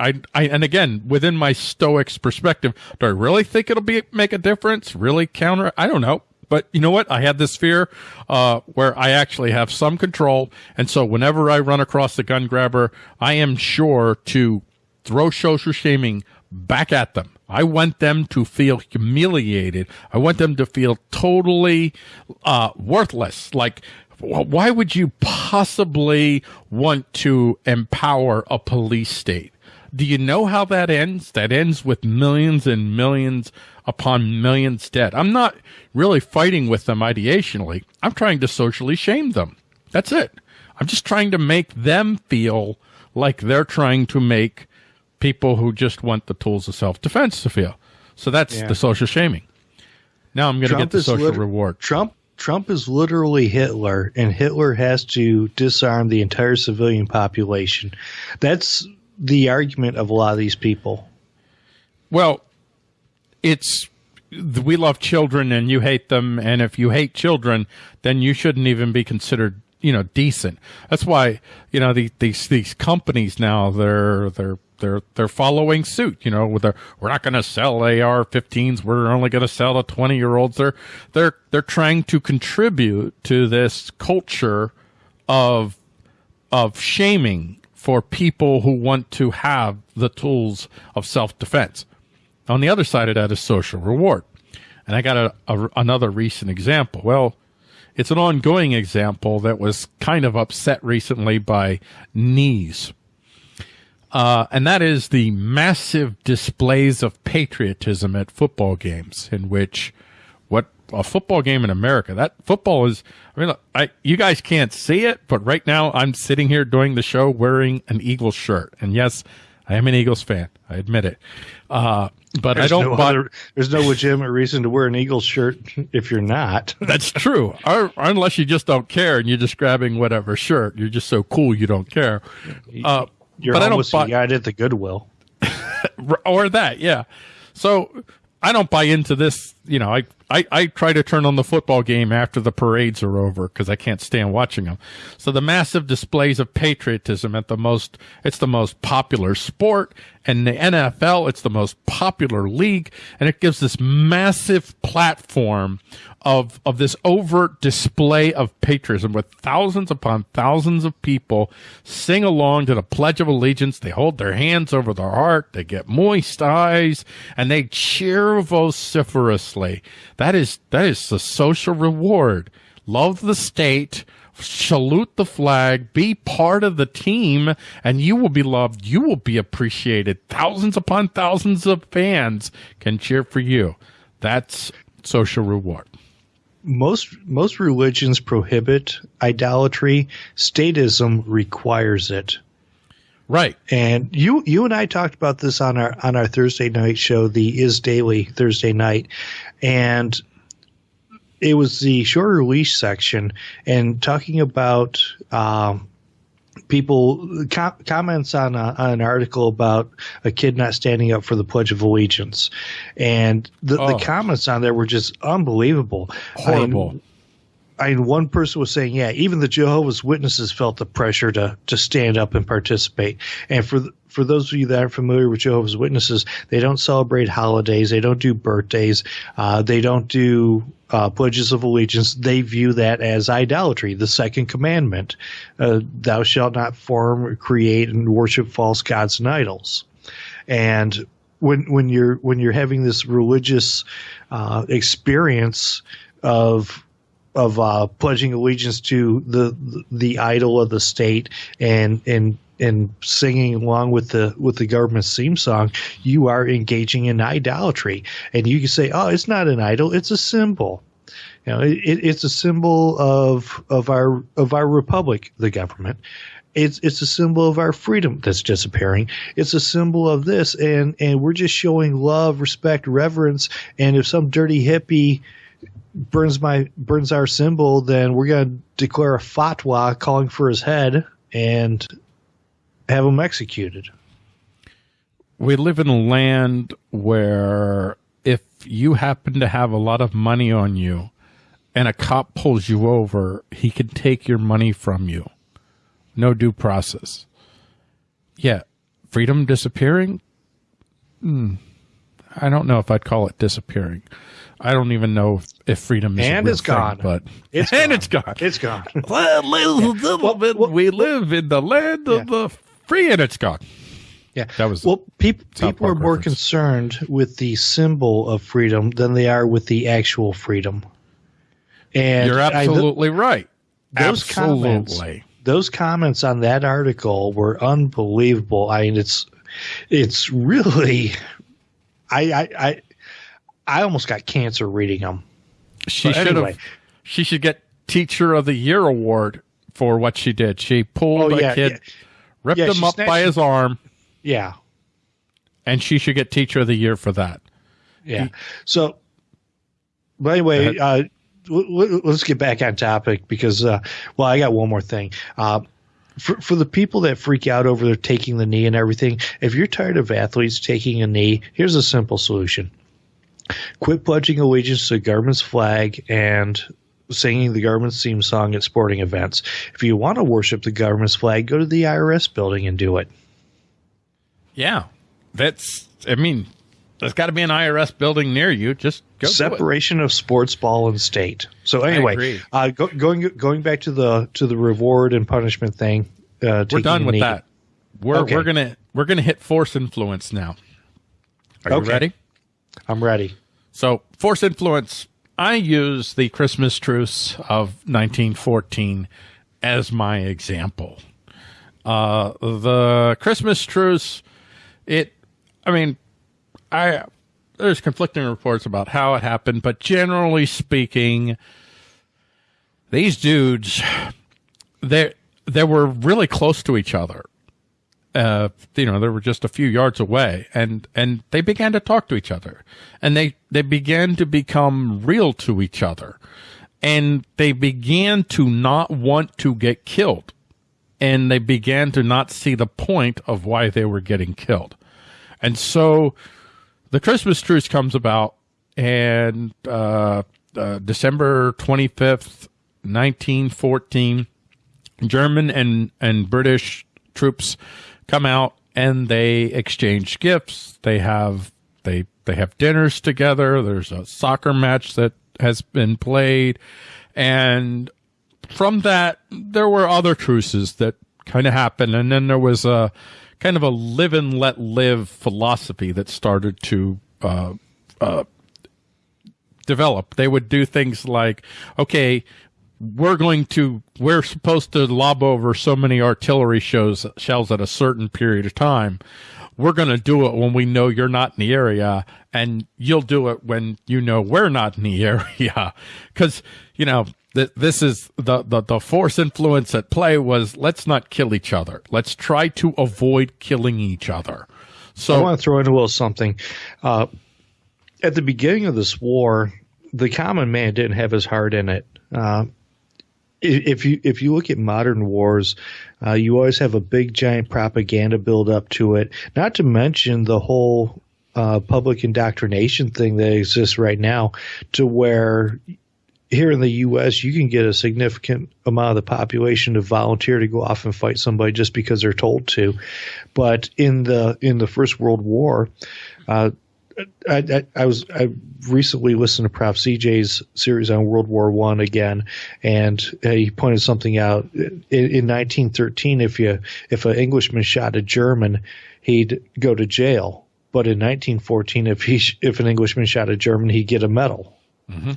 I, I, and again, within my Stoics perspective, do I really think it'll be make a difference? Really counter? I don't know. But you know what? I had this fear, uh, where I actually have some control. And so whenever I run across the gun grabber, I am sure to throw social shaming back at them. I want them to feel humiliated. I want them to feel totally, uh, worthless. Like, why would you possibly want to empower a police state? Do you know how that ends? That ends with millions and millions upon millions dead. I'm not really fighting with them ideationally. I'm trying to socially shame them. That's it. I'm just trying to make them feel like they're trying to make people who just want the tools of self defense to feel. So that's Yeah. the social shaming. Now I'm going to get the social lit- reward. Trump Trump is literally Hitler, and Hitler has to disarm the entire civilian population. That's the argument of a lot of these people. Well, it's we love children and you hate them, and if you hate children, then you shouldn't even be considered you know decent. That's why you know the, these these companies now they're they're they're they're following suit. You know, with we're not going to sell AR-15s. We're only going to sell the 20 year olds. They're they're they're trying to contribute to this culture of of shaming for people who want to have the tools of self defense. On the other side of that is social reward. And I got a, a, another recent example. Well, it's an ongoing example that was kind of upset recently by knees. Uh, and that is the massive displays of patriotism at football games in which what a football game in America, that football is, I mean, I, you guys can't see it, but right now I'm sitting here doing the show wearing an Eagles shirt. And yes, I am an Eagles fan. I admit it. Uh, but there's I don't. No buy, other, there's no legitimate reason to wear an Eagles shirt if you're not. That's true. or, or, unless you just don't care and you're just grabbing whatever shirt. You're just so cool you don't care. Uh, you're but almost I don't buy, guy at the Goodwill. or that, yeah. So I don't buy into this. You know, I, I, I try to turn on the football game after the parades are over because I can't stand watching them. So the massive displays of patriotism at the most, it's the most popular sport and the NFL, it's the most popular league and it gives this massive platform of of this overt display of patriotism with thousands upon thousands of people sing along to the Pledge of Allegiance. They hold their hands over their heart, they get moist eyes, and they cheer vociferously. Is that is the social reward. Love the state, salute the flag, be part of the team, and you will be loved. You will be appreciated. Thousands upon thousands of fans can cheer for you. That's social reward most most religions prohibit idolatry. Statism requires it. Right. And you you and I talked about this on our on our Thursday night show, the Is Daily Thursday night, and it was the short release section and talking about um, people com- comments on, a, on an article about a kid not standing up for the Pledge of Allegiance, and the, oh. the comments on there were just unbelievable, horrible. I mean, I mean, one person was saying, yeah, even the Jehovah's Witnesses felt the pressure to to stand up and participate. And for for those of you that aren't familiar with Jehovah's Witnesses, they don't celebrate holidays, they don't do birthdays, uh, they don't do uh, pledges of allegiance. They view that as idolatry, the second commandment: uh, "Thou shalt not form, create, and worship false gods and idols." And when when you're when you're having this religious uh, experience of of uh, pledging allegiance to the, the, idol of the state and and and singing along with the with the government's theme song, you are engaging in idolatry. And you can say, "Oh, it's not an idol; it's a symbol." You know, it, it's a symbol of of our of our republic, the government. It's it's a symbol of our freedom that's disappearing. It's a symbol of this, and and we're just showing love, respect, reverence. And if some dirty hippie burns my burns our symbol, then we're going to declare a fatwa calling for his head and have him executed. We live in a land where if you happen to have a lot of money on you and a cop pulls you over, he can take your money from you. No due process. Yeah. Freedom disappearing? Hmm. I don't know if I'd call it disappearing. I don't even know if freedom is and it's thing, gone, but it's and gone. it's gone. It's gone. well, little, well, bit, well, we live in the land of yeah. the free, and it's gone. Yeah, that was well. People people are more reference. concerned with the symbol of freedom than they are with the actual freedom. And you're absolutely I, th- right. Those absolutely. comments, those comments on that article were unbelievable. I mean, it's it's really, I I I, I almost got cancer reading them. She should anyway. have. She should get Teacher of the Year award for what she did. She pulled oh, a yeah, kid, yeah. ripped yeah, him up by his arm. Yeah, and she should get Teacher of the Year for that. Yeah. He, so, but anyway, uh, let's get back on topic because, uh, well, I got one more thing. Uh, for, for the people that freak out over their taking the knee and everything, if you're tired of athletes taking a knee, here's a simple solution. Quit pledging allegiance to the government's flag and singing the government's theme song at sporting events. If you want to worship the government's flag, go to the IRS building and do it. Yeah, that's. I mean, there's got to be an IRS building near you. Just go. Separation of sports ball and state. So anyway, uh, go, going going back to the to the reward and punishment thing. Uh, we're done with that. We're okay. we're gonna we're gonna hit force influence now. Are you ready? I'm ready. So force influence. I use the Christmas truce of 1914 as my example. Uh, the Christmas truce, it, I mean, I there's conflicting reports about how it happened, but generally speaking, these dudes they they were really close to each other. Uh, you know, they were just a few yards away, and and they began to talk to each other, and they they began to become real to each other, and they began to not want to get killed, and they began to not see the point of why they were getting killed, and so the Christmas truce comes about, and uh, uh, December 25th, 1914, German and, and British troops come out and they exchange gifts. They have they they have dinners together. There's a soccer match that has been played, and from that there were other truces that kind of happened, and then there was a kind of a live and let live philosophy that started to uh, uh, develop. They would do things like, okay, we're going to, we're supposed to lob over so many artillery shows, shells at a certain period of time. We're going to do it when we know you're not in the area and you'll do it when you know we're not in the area. Cause, you know, this is the, the, the force influence at play was let's not kill each other. Let's try to avoid killing each other. So I want to throw in a little something. Uh, at the beginning of this war, the common man didn't have his heart in it. Uh, if you if you look at modern wars, uh, you always have a big giant propaganda build up to it. Not to mention the whole uh, public indoctrination thing that exists right now, to where here in the U.S., you can get a significant amount of the population to volunteer to go off and fight somebody just because they're told to. But in the in the First World War, uh, I, I, I, was I recently listened to Prof. CJ's series on World War One again, and he pointed something out. In, in 1913, if you if an Englishman shot a German, he'd go to jail. But in 1914, if he if an Englishman shot a German, he'd get a medal. Mm-hmm.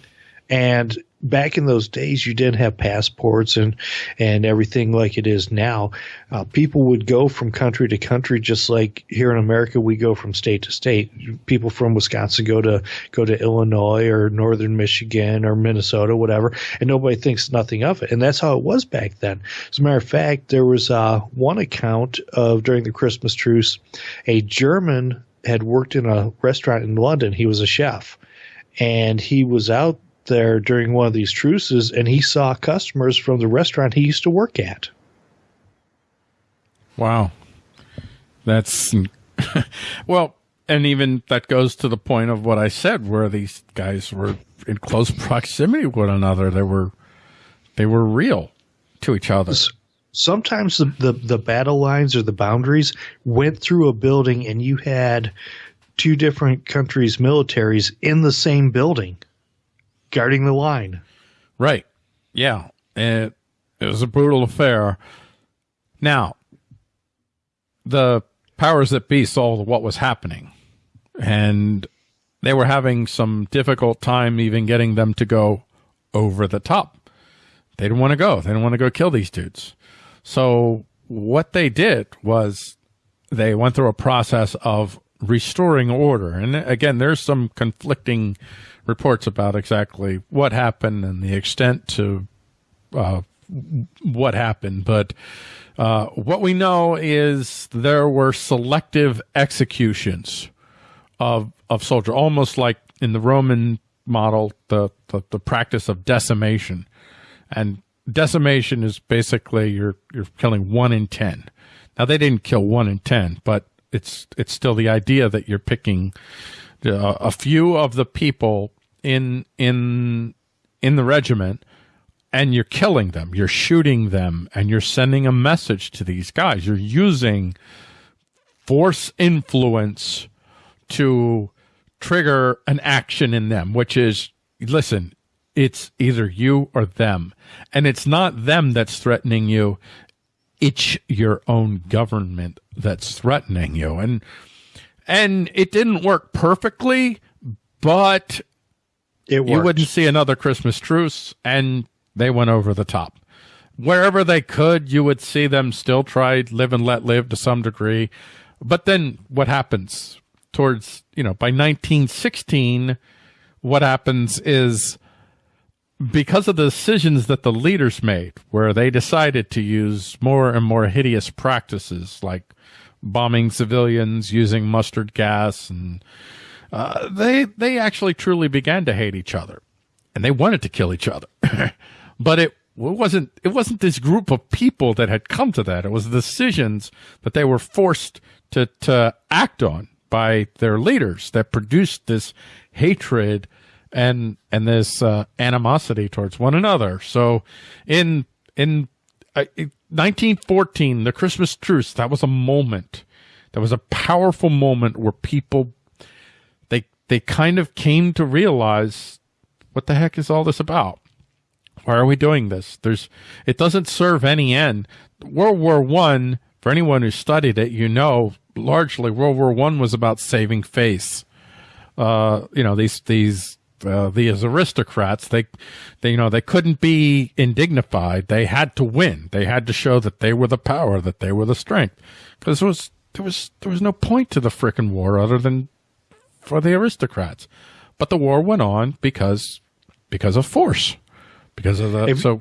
And back in those days, you didn't have passports and and everything like it is now. Uh, people would go from country to country, just like here in America, we go from state to state. People from Wisconsin go to go to Illinois or northern Michigan or Minnesota, whatever, and nobody thinks nothing of it. And that's how it was back then. As a matter of fact, there was uh, one account of during the Christmas truce, a German had worked in a restaurant in London. He was a chef and he was out there during one of these truces and he saw customers from the restaurant he used to work at. Wow. That's well, and even that goes to the point of what I said where these guys were in close proximity with one another. They were they were real to each other. Sometimes the, the, the battle lines or the boundaries went through a building and you had two different countries' militaries in the same building guarding the line. Right. Yeah. It, it was a brutal affair. Now, the powers that be saw what was happening, and they were having some difficult time even getting them to go over the top. They didn't want to go. They didn't want to go kill these dudes. So what they did was they went through a process of restoring order. And again, there's some conflicting reports about exactly what happened and the extent to uh, what happened. But uh, what we know is there were selective executions of of soldiers, almost like in the Roman model, the, the, the practice of decimation. And decimation is basically you're you're killing one in ten. Now they didn't kill one in ten, but it's it's still the idea that you're picking uh, a few of the people in in in the regiment and you're killing them, you're shooting them, and you're sending a message to these guys. You're using force influence to trigger an action in them, which is listen, it's either you or them. And it's not them that's threatening you, it's your own government that's threatening you. And and it didn't work perfectly, but It you wouldn't see another Christmas truce, and they went over the top. Wherever they could, you would see them still try live and let live to some degree. But then what happens towards, you know, by 1916, what happens is because of the decisions that the leaders made, where they decided to use more and more hideous practices like bombing civilians, using mustard gas, and uh, they they actually truly began to hate each other, and they wanted to kill each other. but it wasn't it wasn't this group of people that had come to that. It was decisions that they were forced to to act on by their leaders that produced this hatred and and this uh, animosity towards one another. So in in uh, 1914, the Christmas truce, that was a moment. That was a powerful moment where people they kind of came to realize what the heck is all this about? Why are we doing this? There's it doesn't serve any end. World War One, for anyone who studied it, you know, largely World War One was about saving face. Uh, you know, these these uh, these aristocrats, they, they, you know, they couldn't be indignified. They had to win. They had to show that they were the power, that they were the strength. Because there was, there was, there was no point to the frickin' war other than for the aristocrats. But the war went on because, because of force. Because of the, If- so,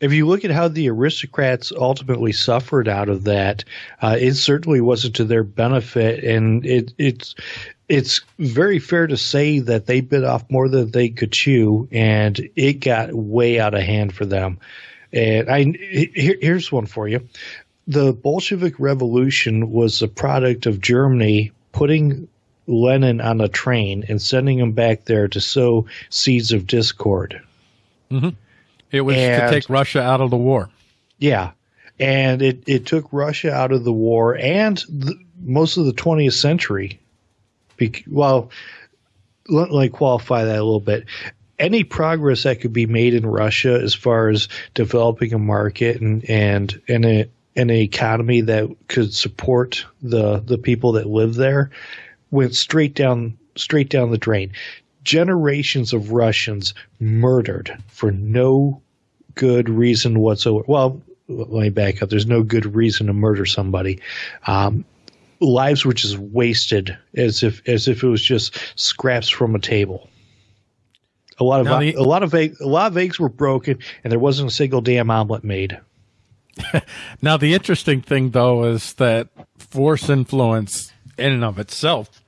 if you look at how the aristocrats ultimately suffered out of that, uh, it certainly wasn't to their benefit, and it, it's it's very fair to say that they bit off more than they could chew, and it got way out of hand for them. And I here, here's one for you: the Bolshevik Revolution was a product of Germany putting Lenin on a train and sending him back there to sow seeds of discord. Mm-hmm. it was to take Russia out of the war. Yeah, and it, it took Russia out of the war and the, most of the 20th century. Bec- well, let, let me qualify that a little bit. Any progress that could be made in Russia as far as developing a market and and and a, an economy that could support the the people that live there went straight down straight down the drain. Generations of Russians murdered for no good reason whatsoever. Well, let me back up. There's no good reason to murder somebody. Um, lives were just wasted as if as if it was just scraps from a table. A lot of the- a lot of egg, a lot of eggs were broken, and there wasn't a single damn omelet made. Now, the interesting thing, though, is that force influence in and of itself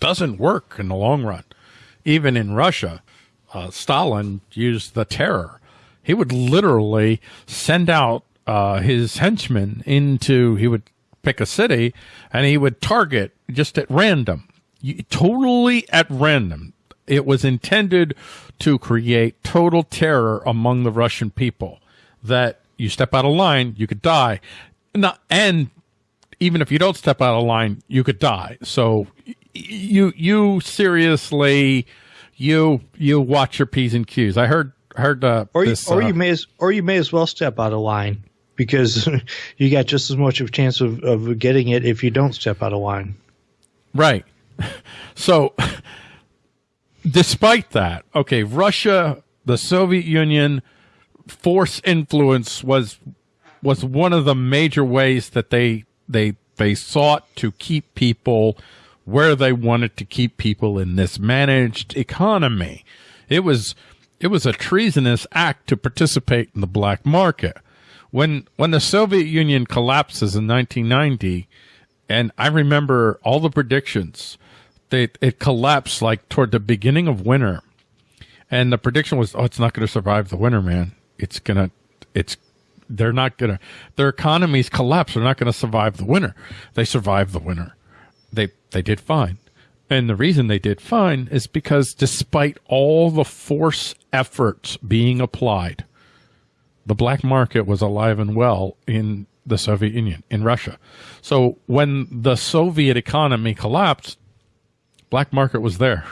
doesn't work in the long run. Even in Russia, uh, Stalin used the terror. He would literally send out uh, his henchmen into, he would pick a city and he would target just at random, totally at random. It was intended to create total terror among the Russian people that you step out of line, you could die. Not, and even if you don't step out of line, you could die. So you you seriously you you watch your p's and q's. I heard heard uh, Or you, this, or uh, you may as or you may as well step out of line because you got just as much of a chance of, of getting it if you don't step out of line. Right. So, despite that, okay, Russia, the Soviet Union, force influence was was one of the major ways that they they they sought to keep people where they wanted to keep people in this managed economy. It was it was a treasonous act to participate in the black market. When when the Soviet Union collapses in 1990, and I remember all the predictions. They it collapsed like toward the beginning of winter, and the prediction was, "Oh, it's not going to survive the winter, man. It's gonna, it's, they're not gonna, their economies collapse. They're not going to survive the winter. They survived the winter. They they did fine, and the reason they did fine is because despite all the force efforts being applied, the black market was alive and well in the Soviet Union, in Russia. So when the Soviet economy collapsed, black market was there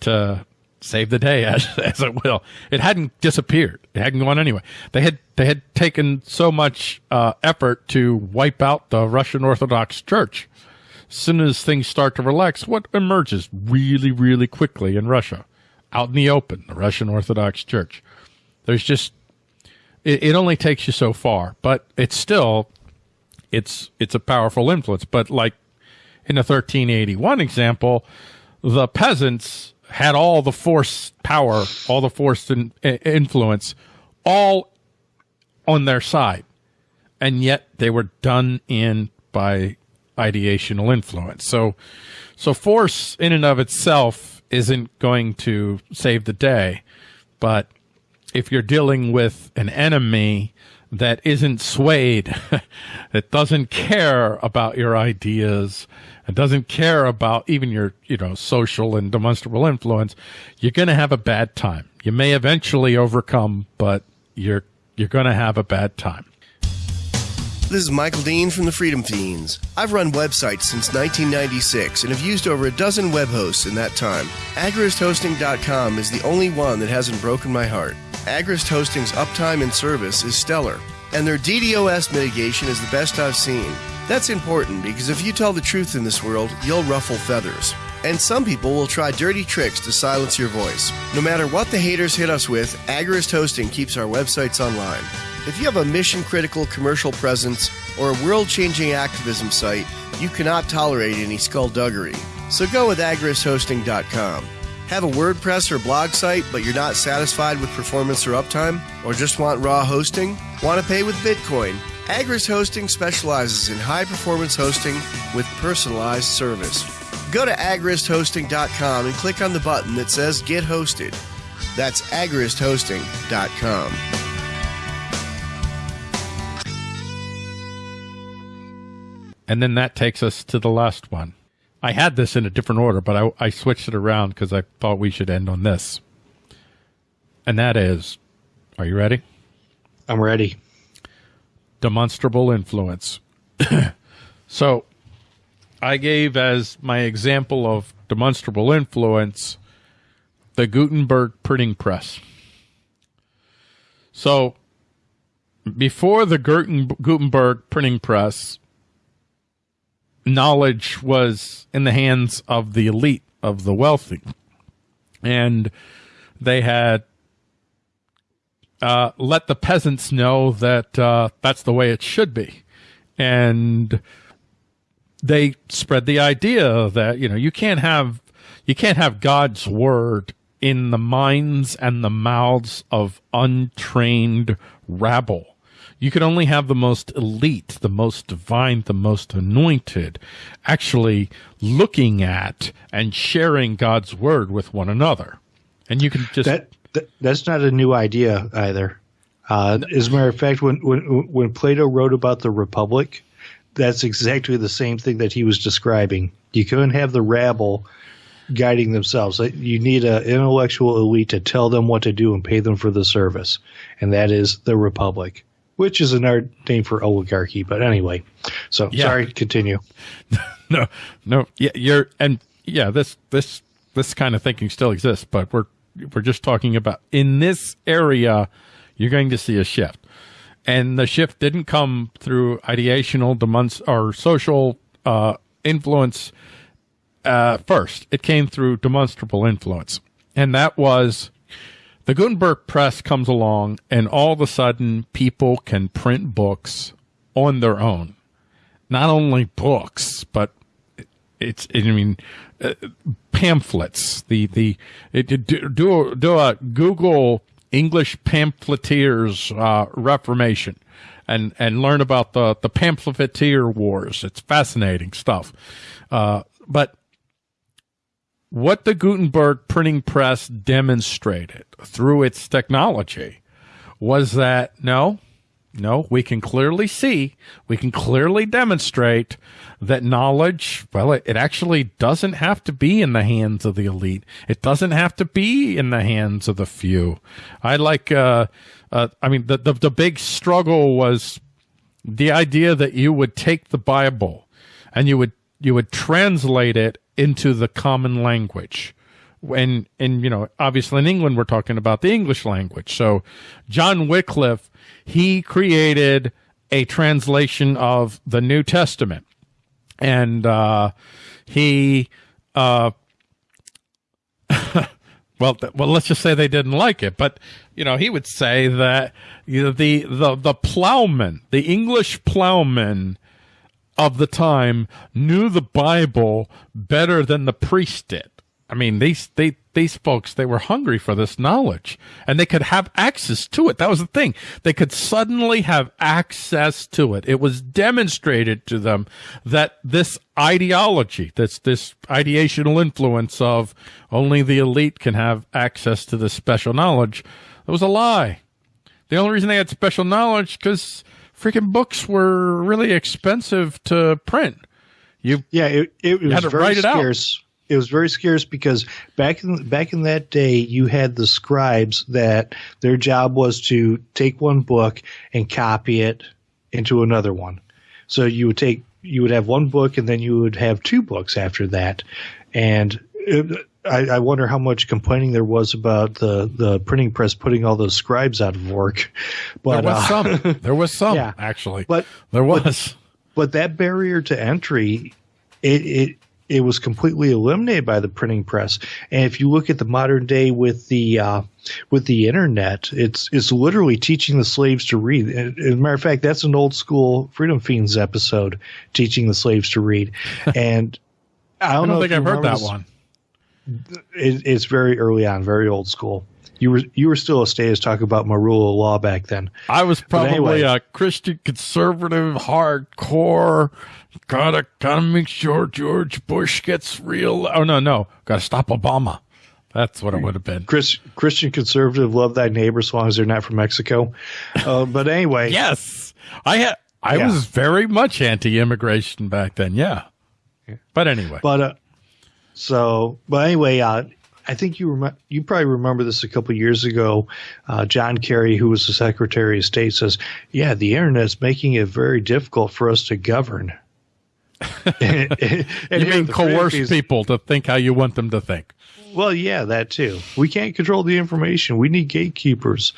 to save the day as, as it will. It hadn't disappeared. It hadn't gone anywhere. They had they had taken so much uh, effort to wipe out the Russian Orthodox Church. As soon as things start to relax, what emerges really, really quickly in Russia? Out in the open, the Russian Orthodox Church. There's just it, it only takes you so far, but it's still it's it's a powerful influence. But like in the 1381 example, the peasants had all the force power, all the force and uh, influence, all on their side, and yet they were done in by ideational influence. So, so force in and of itself isn't going to save the day, but if you're dealing with an enemy that isn't swayed, that doesn't care about your ideas, and doesn't care about even your, you know, social and demonstrable influence, you're going to have a bad time. You may eventually overcome, but you're you're going to have a bad time. This is Michael Dean from the Freedom Feens. I've run websites since 1996 and have used over a dozen web hosts in that time. AgoristHosting.com is the only one that hasn't broken my heart. Agorist Hosting's uptime and service is stellar, and their DDoS mitigation is the best I've seen. That's important because if you tell the truth in this world, you'll ruffle feathers. And some people will try dirty tricks to silence your voice. No matter what the haters hit us with, Agorist Hosting keeps our websites online. If you have a mission critical commercial presence or a world changing activism site, you cannot tolerate any skullduggery. So go with agoristhosting.com. Have a WordPress or blog site, but you're not satisfied with performance or uptime? Or just want raw hosting? Want to pay with Bitcoin? Agorist Hosting specializes in high performance hosting with personalized service. Go to agoristhosting.com and click on the button that says Get Hosted. That's agoristhosting.com. And then that takes us to the last one. I had this in a different order, but I, I switched it around because I thought we should end on this. And that is, are you ready? I'm ready demonstrable influence. so I gave as my example of demonstrable influence the Gutenberg printing press. So before the Gutenberg printing press, knowledge was in the hands of the elite, of the wealthy. And they had uh, let the peasants know that uh, that's the way it should be, and they spread the idea that you know you can't have you can't have God's word in the minds and the mouths of untrained rabble. You can only have the most elite, the most divine, the most anointed actually looking at and sharing God's word with one another. And you can just that th- that's not a new idea either. Uh, as a matter of fact, when, when when Plato wrote about the Republic, that's exactly the same thing that he was describing. You couldn't have the rabble guiding themselves. You need an intellectual elite to tell them what to do and pay them for the service, and that is the Republic, which is another name for oligarchy. But anyway, so yeah. sorry, continue. no, no, yeah, you're and yeah, this this this kind of thinking still exists, but we're we're just talking about in this area, you're going to see a shift. And the shift didn't come through ideational demonst- or social uh, influence uh, first. It came through demonstrable influence. And that was the Gutenberg press comes along, and all of a sudden, people can print books on their own. Not only books, but it's, I mean, uh, pamphlets. The the it, do do a Google English pamphleteers uh, Reformation, and and learn about the the pamphleteer wars. It's fascinating stuff. Uh, but what the Gutenberg printing press demonstrated through its technology was that no, no, we can clearly see, we can clearly demonstrate that knowledge, well, it, it, actually doesn't have to be in the hands of the elite. It doesn't have to be in the hands of the few. I like, uh, uh, I mean, the, the, the big struggle was the idea that you would take the Bible and you would, you would translate it into the common language. And and you know obviously in England we're talking about the English language. So John Wycliffe he created a translation of the New Testament, and uh, he uh, well well let's just say they didn't like it, but you know he would say that you know the the the plowman, the English plowman of the time knew the Bible better than the priest did. I mean, these they these folks they were hungry for this knowledge, and they could have access to it. That was the thing; they could suddenly have access to it. It was demonstrated to them that this ideology, that's this ideational influence of only the elite can have access to this special knowledge, it was a lie. The only reason they had special knowledge because freaking books were really expensive to print. You yeah, it, it was had to very write it scarce. out it was very scarce because back in back in that day you had the scribes that their job was to take one book and copy it into another one. So you would take you would have one book and then you would have two books after that, and it, I, I, wonder how much complaining there was about the, the printing press putting all those scribes out of work. But there was uh, some. There was some yeah, actually. But there was. But, but that barrier to entry, it, it it was completely eliminated by the printing press. And if you look at the modern day with the uh, with the internet, it's it's literally teaching the slaves to read. As a matter of fact, that's an old school Freedom Feens episode, teaching the slaves to read. And I don't, I don't know think I've heard that one. It, it's very early on, very old school. You were you were still a status talk about my rule of law back then. I was probably anyway, a Christian conservative, hardcore Gotta gotta make sure George Bush gets real. Oh no, no, gotta stop Obama. That's what it would have been. Chris, Christian conservative, love thy neighbor as long as they're not from Mexico. Uh, but anyway, yes, I had. I yeah. was very much anti-immigration back then. Yeah, but anyway. But uh, so, but anyway, uh, I think you rem- you probably remember this a couple years ago. Uh, John Kerry, who was the Secretary of State, says, "Yeah, the internet is making it very difficult for us to govern." and, you mean coerce people to think how you want them to think? Well, yeah, that too. We can't control the information. We need gatekeepers.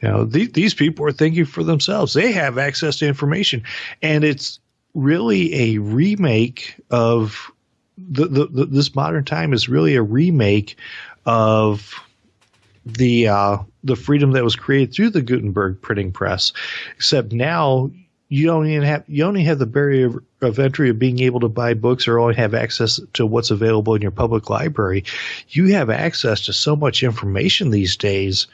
You know, th- these people are thinking for themselves. They have access to information, and it's really a remake of the, the, the this modern time is really a remake of the uh, the freedom that was created through the Gutenberg printing press. Except now you don't even have you only have the barrier of, of, entry of being able to buy books or only have access to what's available in your public library. You have access to so much information these days.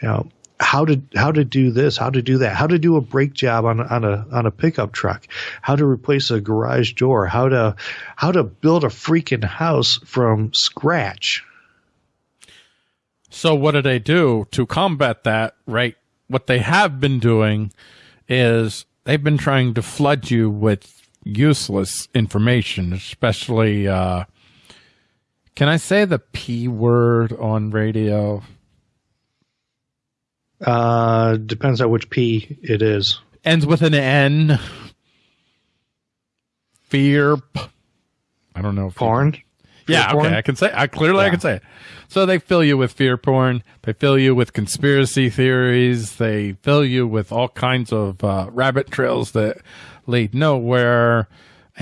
You know how to how to do this, how to do that, how to do a brake job on on a on a pickup truck, how to replace a garage door, how to how to build a freaking house from scratch. So what do they do to combat that? Right, what they have been doing is they've been trying to flood you with useless information, especially. Uh, can I say the p word on radio? Uh, depends on which p it is. Ends with an n. Fear. I don't know. Porn. Yeah, okay, porn? I can say. I clearly yeah. I can say it. So they fill you with fear porn. They fill you with conspiracy theories. They fill you with all kinds of uh, rabbit trails that lead nowhere.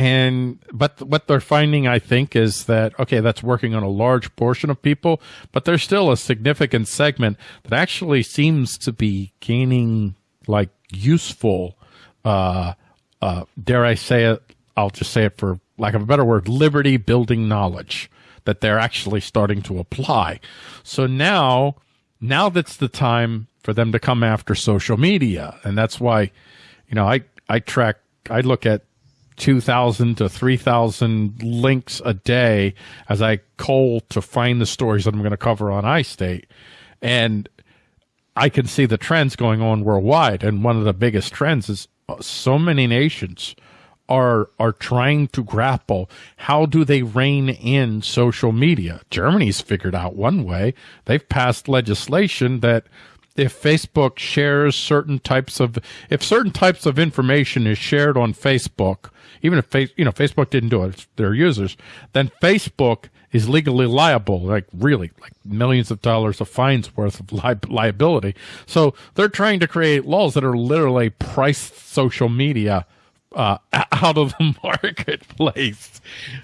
And but what they're finding, I think, is that okay, that's working on a large portion of people, but there's still a significant segment that actually seems to be gaining like useful, uh, uh, dare I say it? I'll just say it for lack of a better word, liberty building knowledge that they're actually starting to apply. So now, now that's the time for them to come after social media. And that's why, you know, I, I track, I look at 2,000 to 3,000 links a day as I cull to find the stories that I'm going to cover on iState. And I can see the trends going on worldwide, and one of the biggest trends is uh, so many nations are are trying to grapple how do they rein in social media. Germany's figured out one way. They've passed legislation that if Facebook shares certain types of if certain types of information is shared on Facebook, even if face, you know Facebook didn't do it, it's their users, then Facebook is legally liable, like really, like millions of dollars of fines worth of li- liability. So they're trying to create laws that are literally price social media uh, out of the marketplace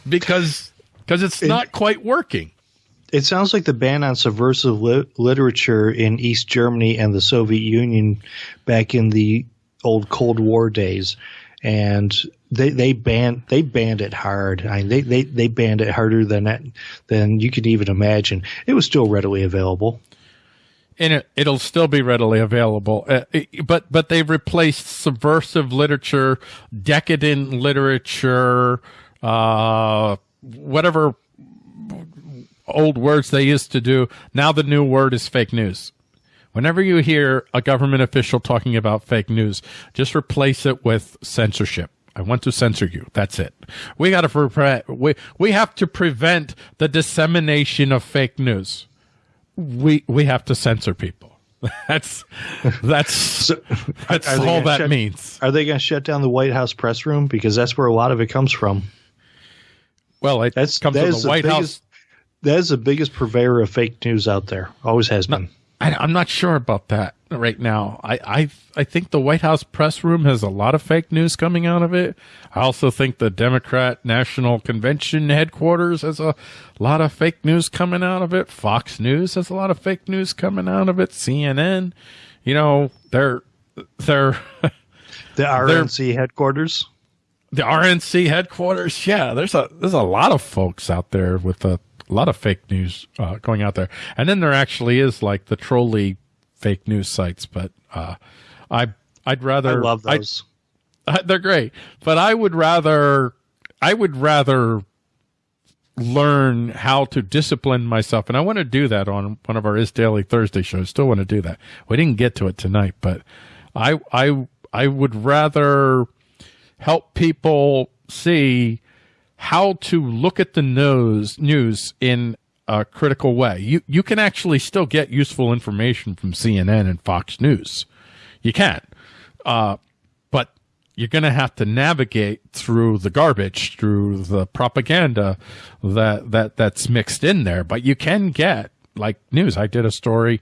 because because it's not quite working. It sounds like the ban on subversive li- literature in East Germany and the Soviet Union back in the old Cold War days, and they they banned they banned it hard. I mean, they they they banned it harder than that than you could even imagine. It was still readily available and it, it'll still be readily available. Uh, but but they've replaced subversive literature, decadent literature, uh, whatever old words they used to do. Now the new word is fake news. Whenever you hear a government official talking about fake news, just replace it with censorship. I want to censor you. That's it. We got to pre- we we have to prevent the dissemination of fake news we we have to censor people. That's that's so, that's all that shut, means. Are they going to shut down the White House press room because that's where a lot of it comes from? Well, it that's, comes that from the White biggest, House. That is the biggest purveyor of fake news out there. Always has been. I, am not sure about that right now. I, I I think the White House press room has a lot of fake news coming out of it. I also think the Democrat National Convention headquarters has a lot of fake news coming out of it. Fox News has a lot of fake news coming out of it. CNN, you know, they're they're the RNC headquarters. The RNC headquarters, yeah. There's a there's a lot of folks out there with a a lot of fake news uh, going out there. And then there actually is like the trolley fake news sites, but uh, I I'd rather I love those. I, they're great, but I would rather I would rather learn how to discipline myself, and I want to do that on one of our Is Daily Thursday shows. Still want to do that. We didn't get to it tonight, but I I I would rather help people see how to look at the nose news in a critical way. You you can actually still get useful information from CNN and Fox News. You can, uh, but you're going to have to navigate through the garbage, through the propaganda that that that's mixed in there. But you can get like news. I did a story,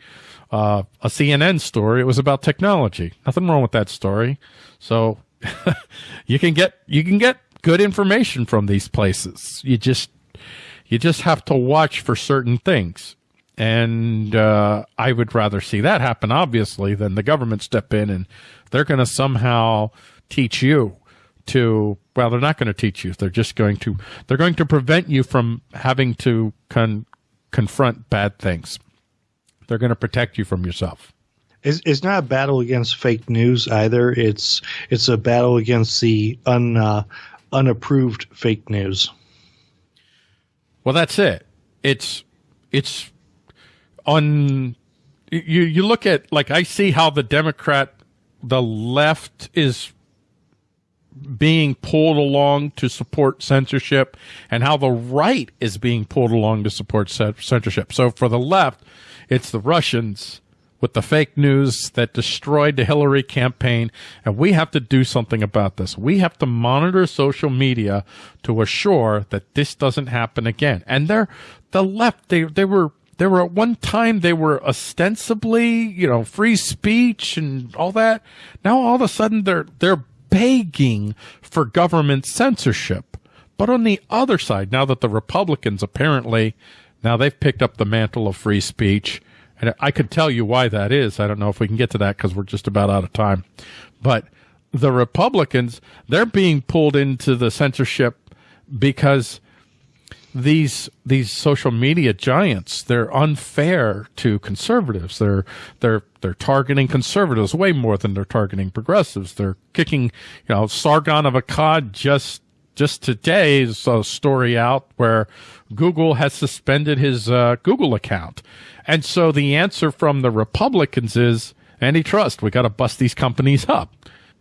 uh, a CNN story. It was about technology. Nothing wrong with that story. So you can get you can get good information from these places. You just you just have to watch for certain things. And uh, I would rather see that happen, obviously, than the government step in and they're going to somehow teach you to. Well, they're not going to teach you. They're just going to. They're going to prevent you from having to con- confront bad things. They're going to protect you from yourself. It's, it's not a battle against fake news either. It's it's a battle against the un uh, unapproved fake news. Well, that's it. It's it's on. You you look at like I see how the Democrat, the left is being pulled along to support censorship, and how the right is being pulled along to support censorship. So for the left, it's the Russians with the fake news that destroyed the Hillary campaign. And we have to do something about this. We have to monitor social media to assure that this doesn't happen again. And they're, the left, they, they were, they were at one time, they were ostensibly, you know, free speech and all that. Now all of a sudden they're, they're begging for government censorship. But on the other side, now that the Republicans apparently, now they've picked up the mantle of free speech, and I could tell you why that is. I don't know if we can get to that because we're just about out of time. But the Republicans, they're being pulled into the censorship because these these social media giants they're unfair to conservatives they're they're they're targeting conservatives way more than they're targeting progressives they're kicking you know sargon of akkad just just today is a story out where Google has suspended his uh, Google account. And so the answer from the Republicans is antitrust. We got to bust these companies up.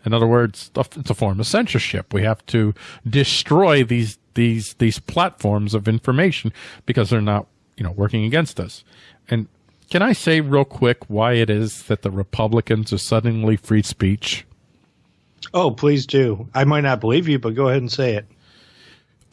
In other words, it's a form of censorship. We have to destroy these these these platforms of information because they're not, you know, working against us. And can I say real quick why it is that the Republicans are suddenly free speech? Oh, please do. I might not believe you, but go ahead and say it.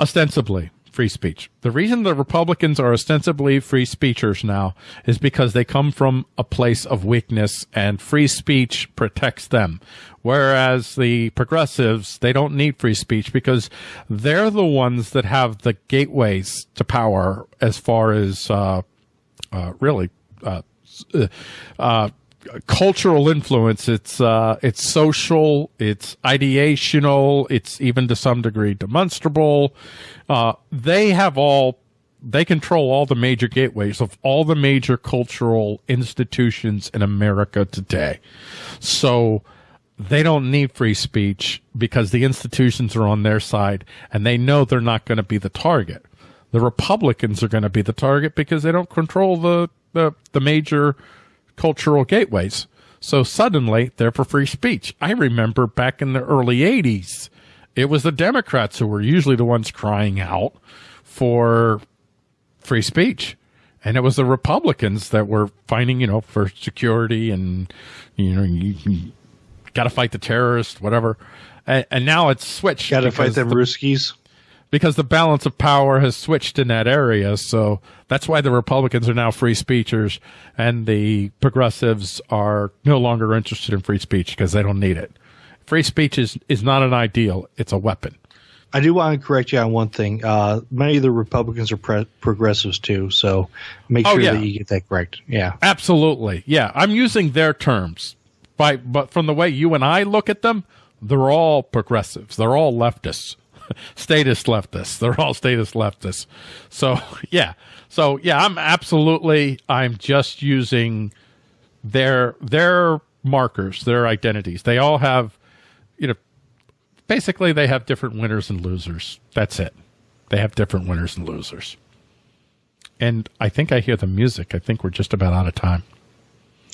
Ostensibly free speech. The reason the Republicans are ostensibly free speechers now is because they come from a place of weakness and free speech protects them. Whereas the progressives, they don't need free speech because they're the ones that have the gateways to power as far as, uh, uh, really, uh, uh cultural influence. It's uh, it's social, it's ideational, it's even to some degree demonstrable. Uh, they have all they control all the major gateways of all the major cultural institutions in America today. So they don't need free speech because the institutions are on their side and they know they're not going to be the target. The Republicans are going to be the target because they don't control the, the, the major cultural gateways. So suddenly they're for free speech. I remember back in the early 80s, it was the Democrats who were usually the ones crying out for free speech. And it was the Republicans that were fighting, you know, for security and, you know, you, you got to fight the terrorists, whatever. And, and now it's switched. Got to fight them the, Ruskies because the balance of power has switched in that area. So that's why the Republicans are now free speechers and the progressives are no longer interested in free speech because they don't need it. Free speech is, is not an ideal. It's a weapon. I do want to correct you on one thing. Uh, many of the Republicans are pre- progressives too, so make oh, sure oh, yeah. that you get that correct. Yeah, absolutely. Yeah, I'm using their terms, by but from the way you and I look at them, they're all progressives. They're all leftists. statist leftists. They're all statist leftists. So yeah. So yeah, I'm absolutely I'm just using their their markers, their identities. They all have you know basically they have different winners and losers. That's it. They have different winners and losers. And I think I hear the music. I think we're just about out of time.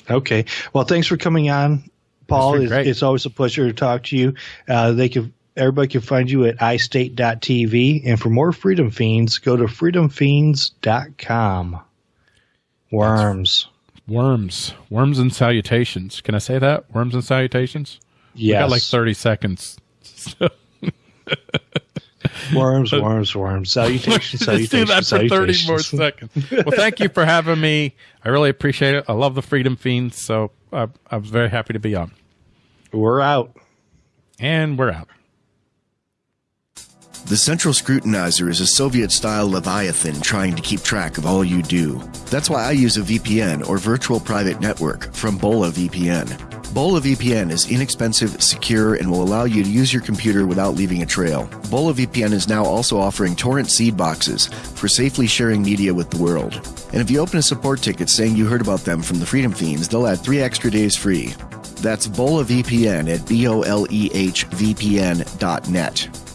Okay. Well, thanks for coming on, Paul. It's, it's, always a pleasure to talk to you. Uh, they can Everybody can find you at iState.tv. And for more Freedom Feens, go to freedomfeens.com. Worms. Worms. Worms and salutations. Can I say that? Worms and salutations? Yeah. got like 30 seconds. worms, worms, worms. Salutations, salutations. do that for 30 more seconds. Well, thank you for having me. I really appreciate it. I love the Freedom Feens, so I, I was very happy to be on. We're out. And we're out. The Central Scrutinizer is a Soviet style Leviathan trying to keep track of all you do. That's why I use a VPN or virtual private network from Boleh VPN. Boleh VPN is inexpensive, secure, and will allow you to use your computer without leaving a trail. Boleh VPN is now also offering torrent seed boxes for safely sharing media with the world. And if you open a support ticket saying you heard about them from the Freedom Feens, they'll add three extra days free. That's Boleh VPN at B O L E H VPN.net.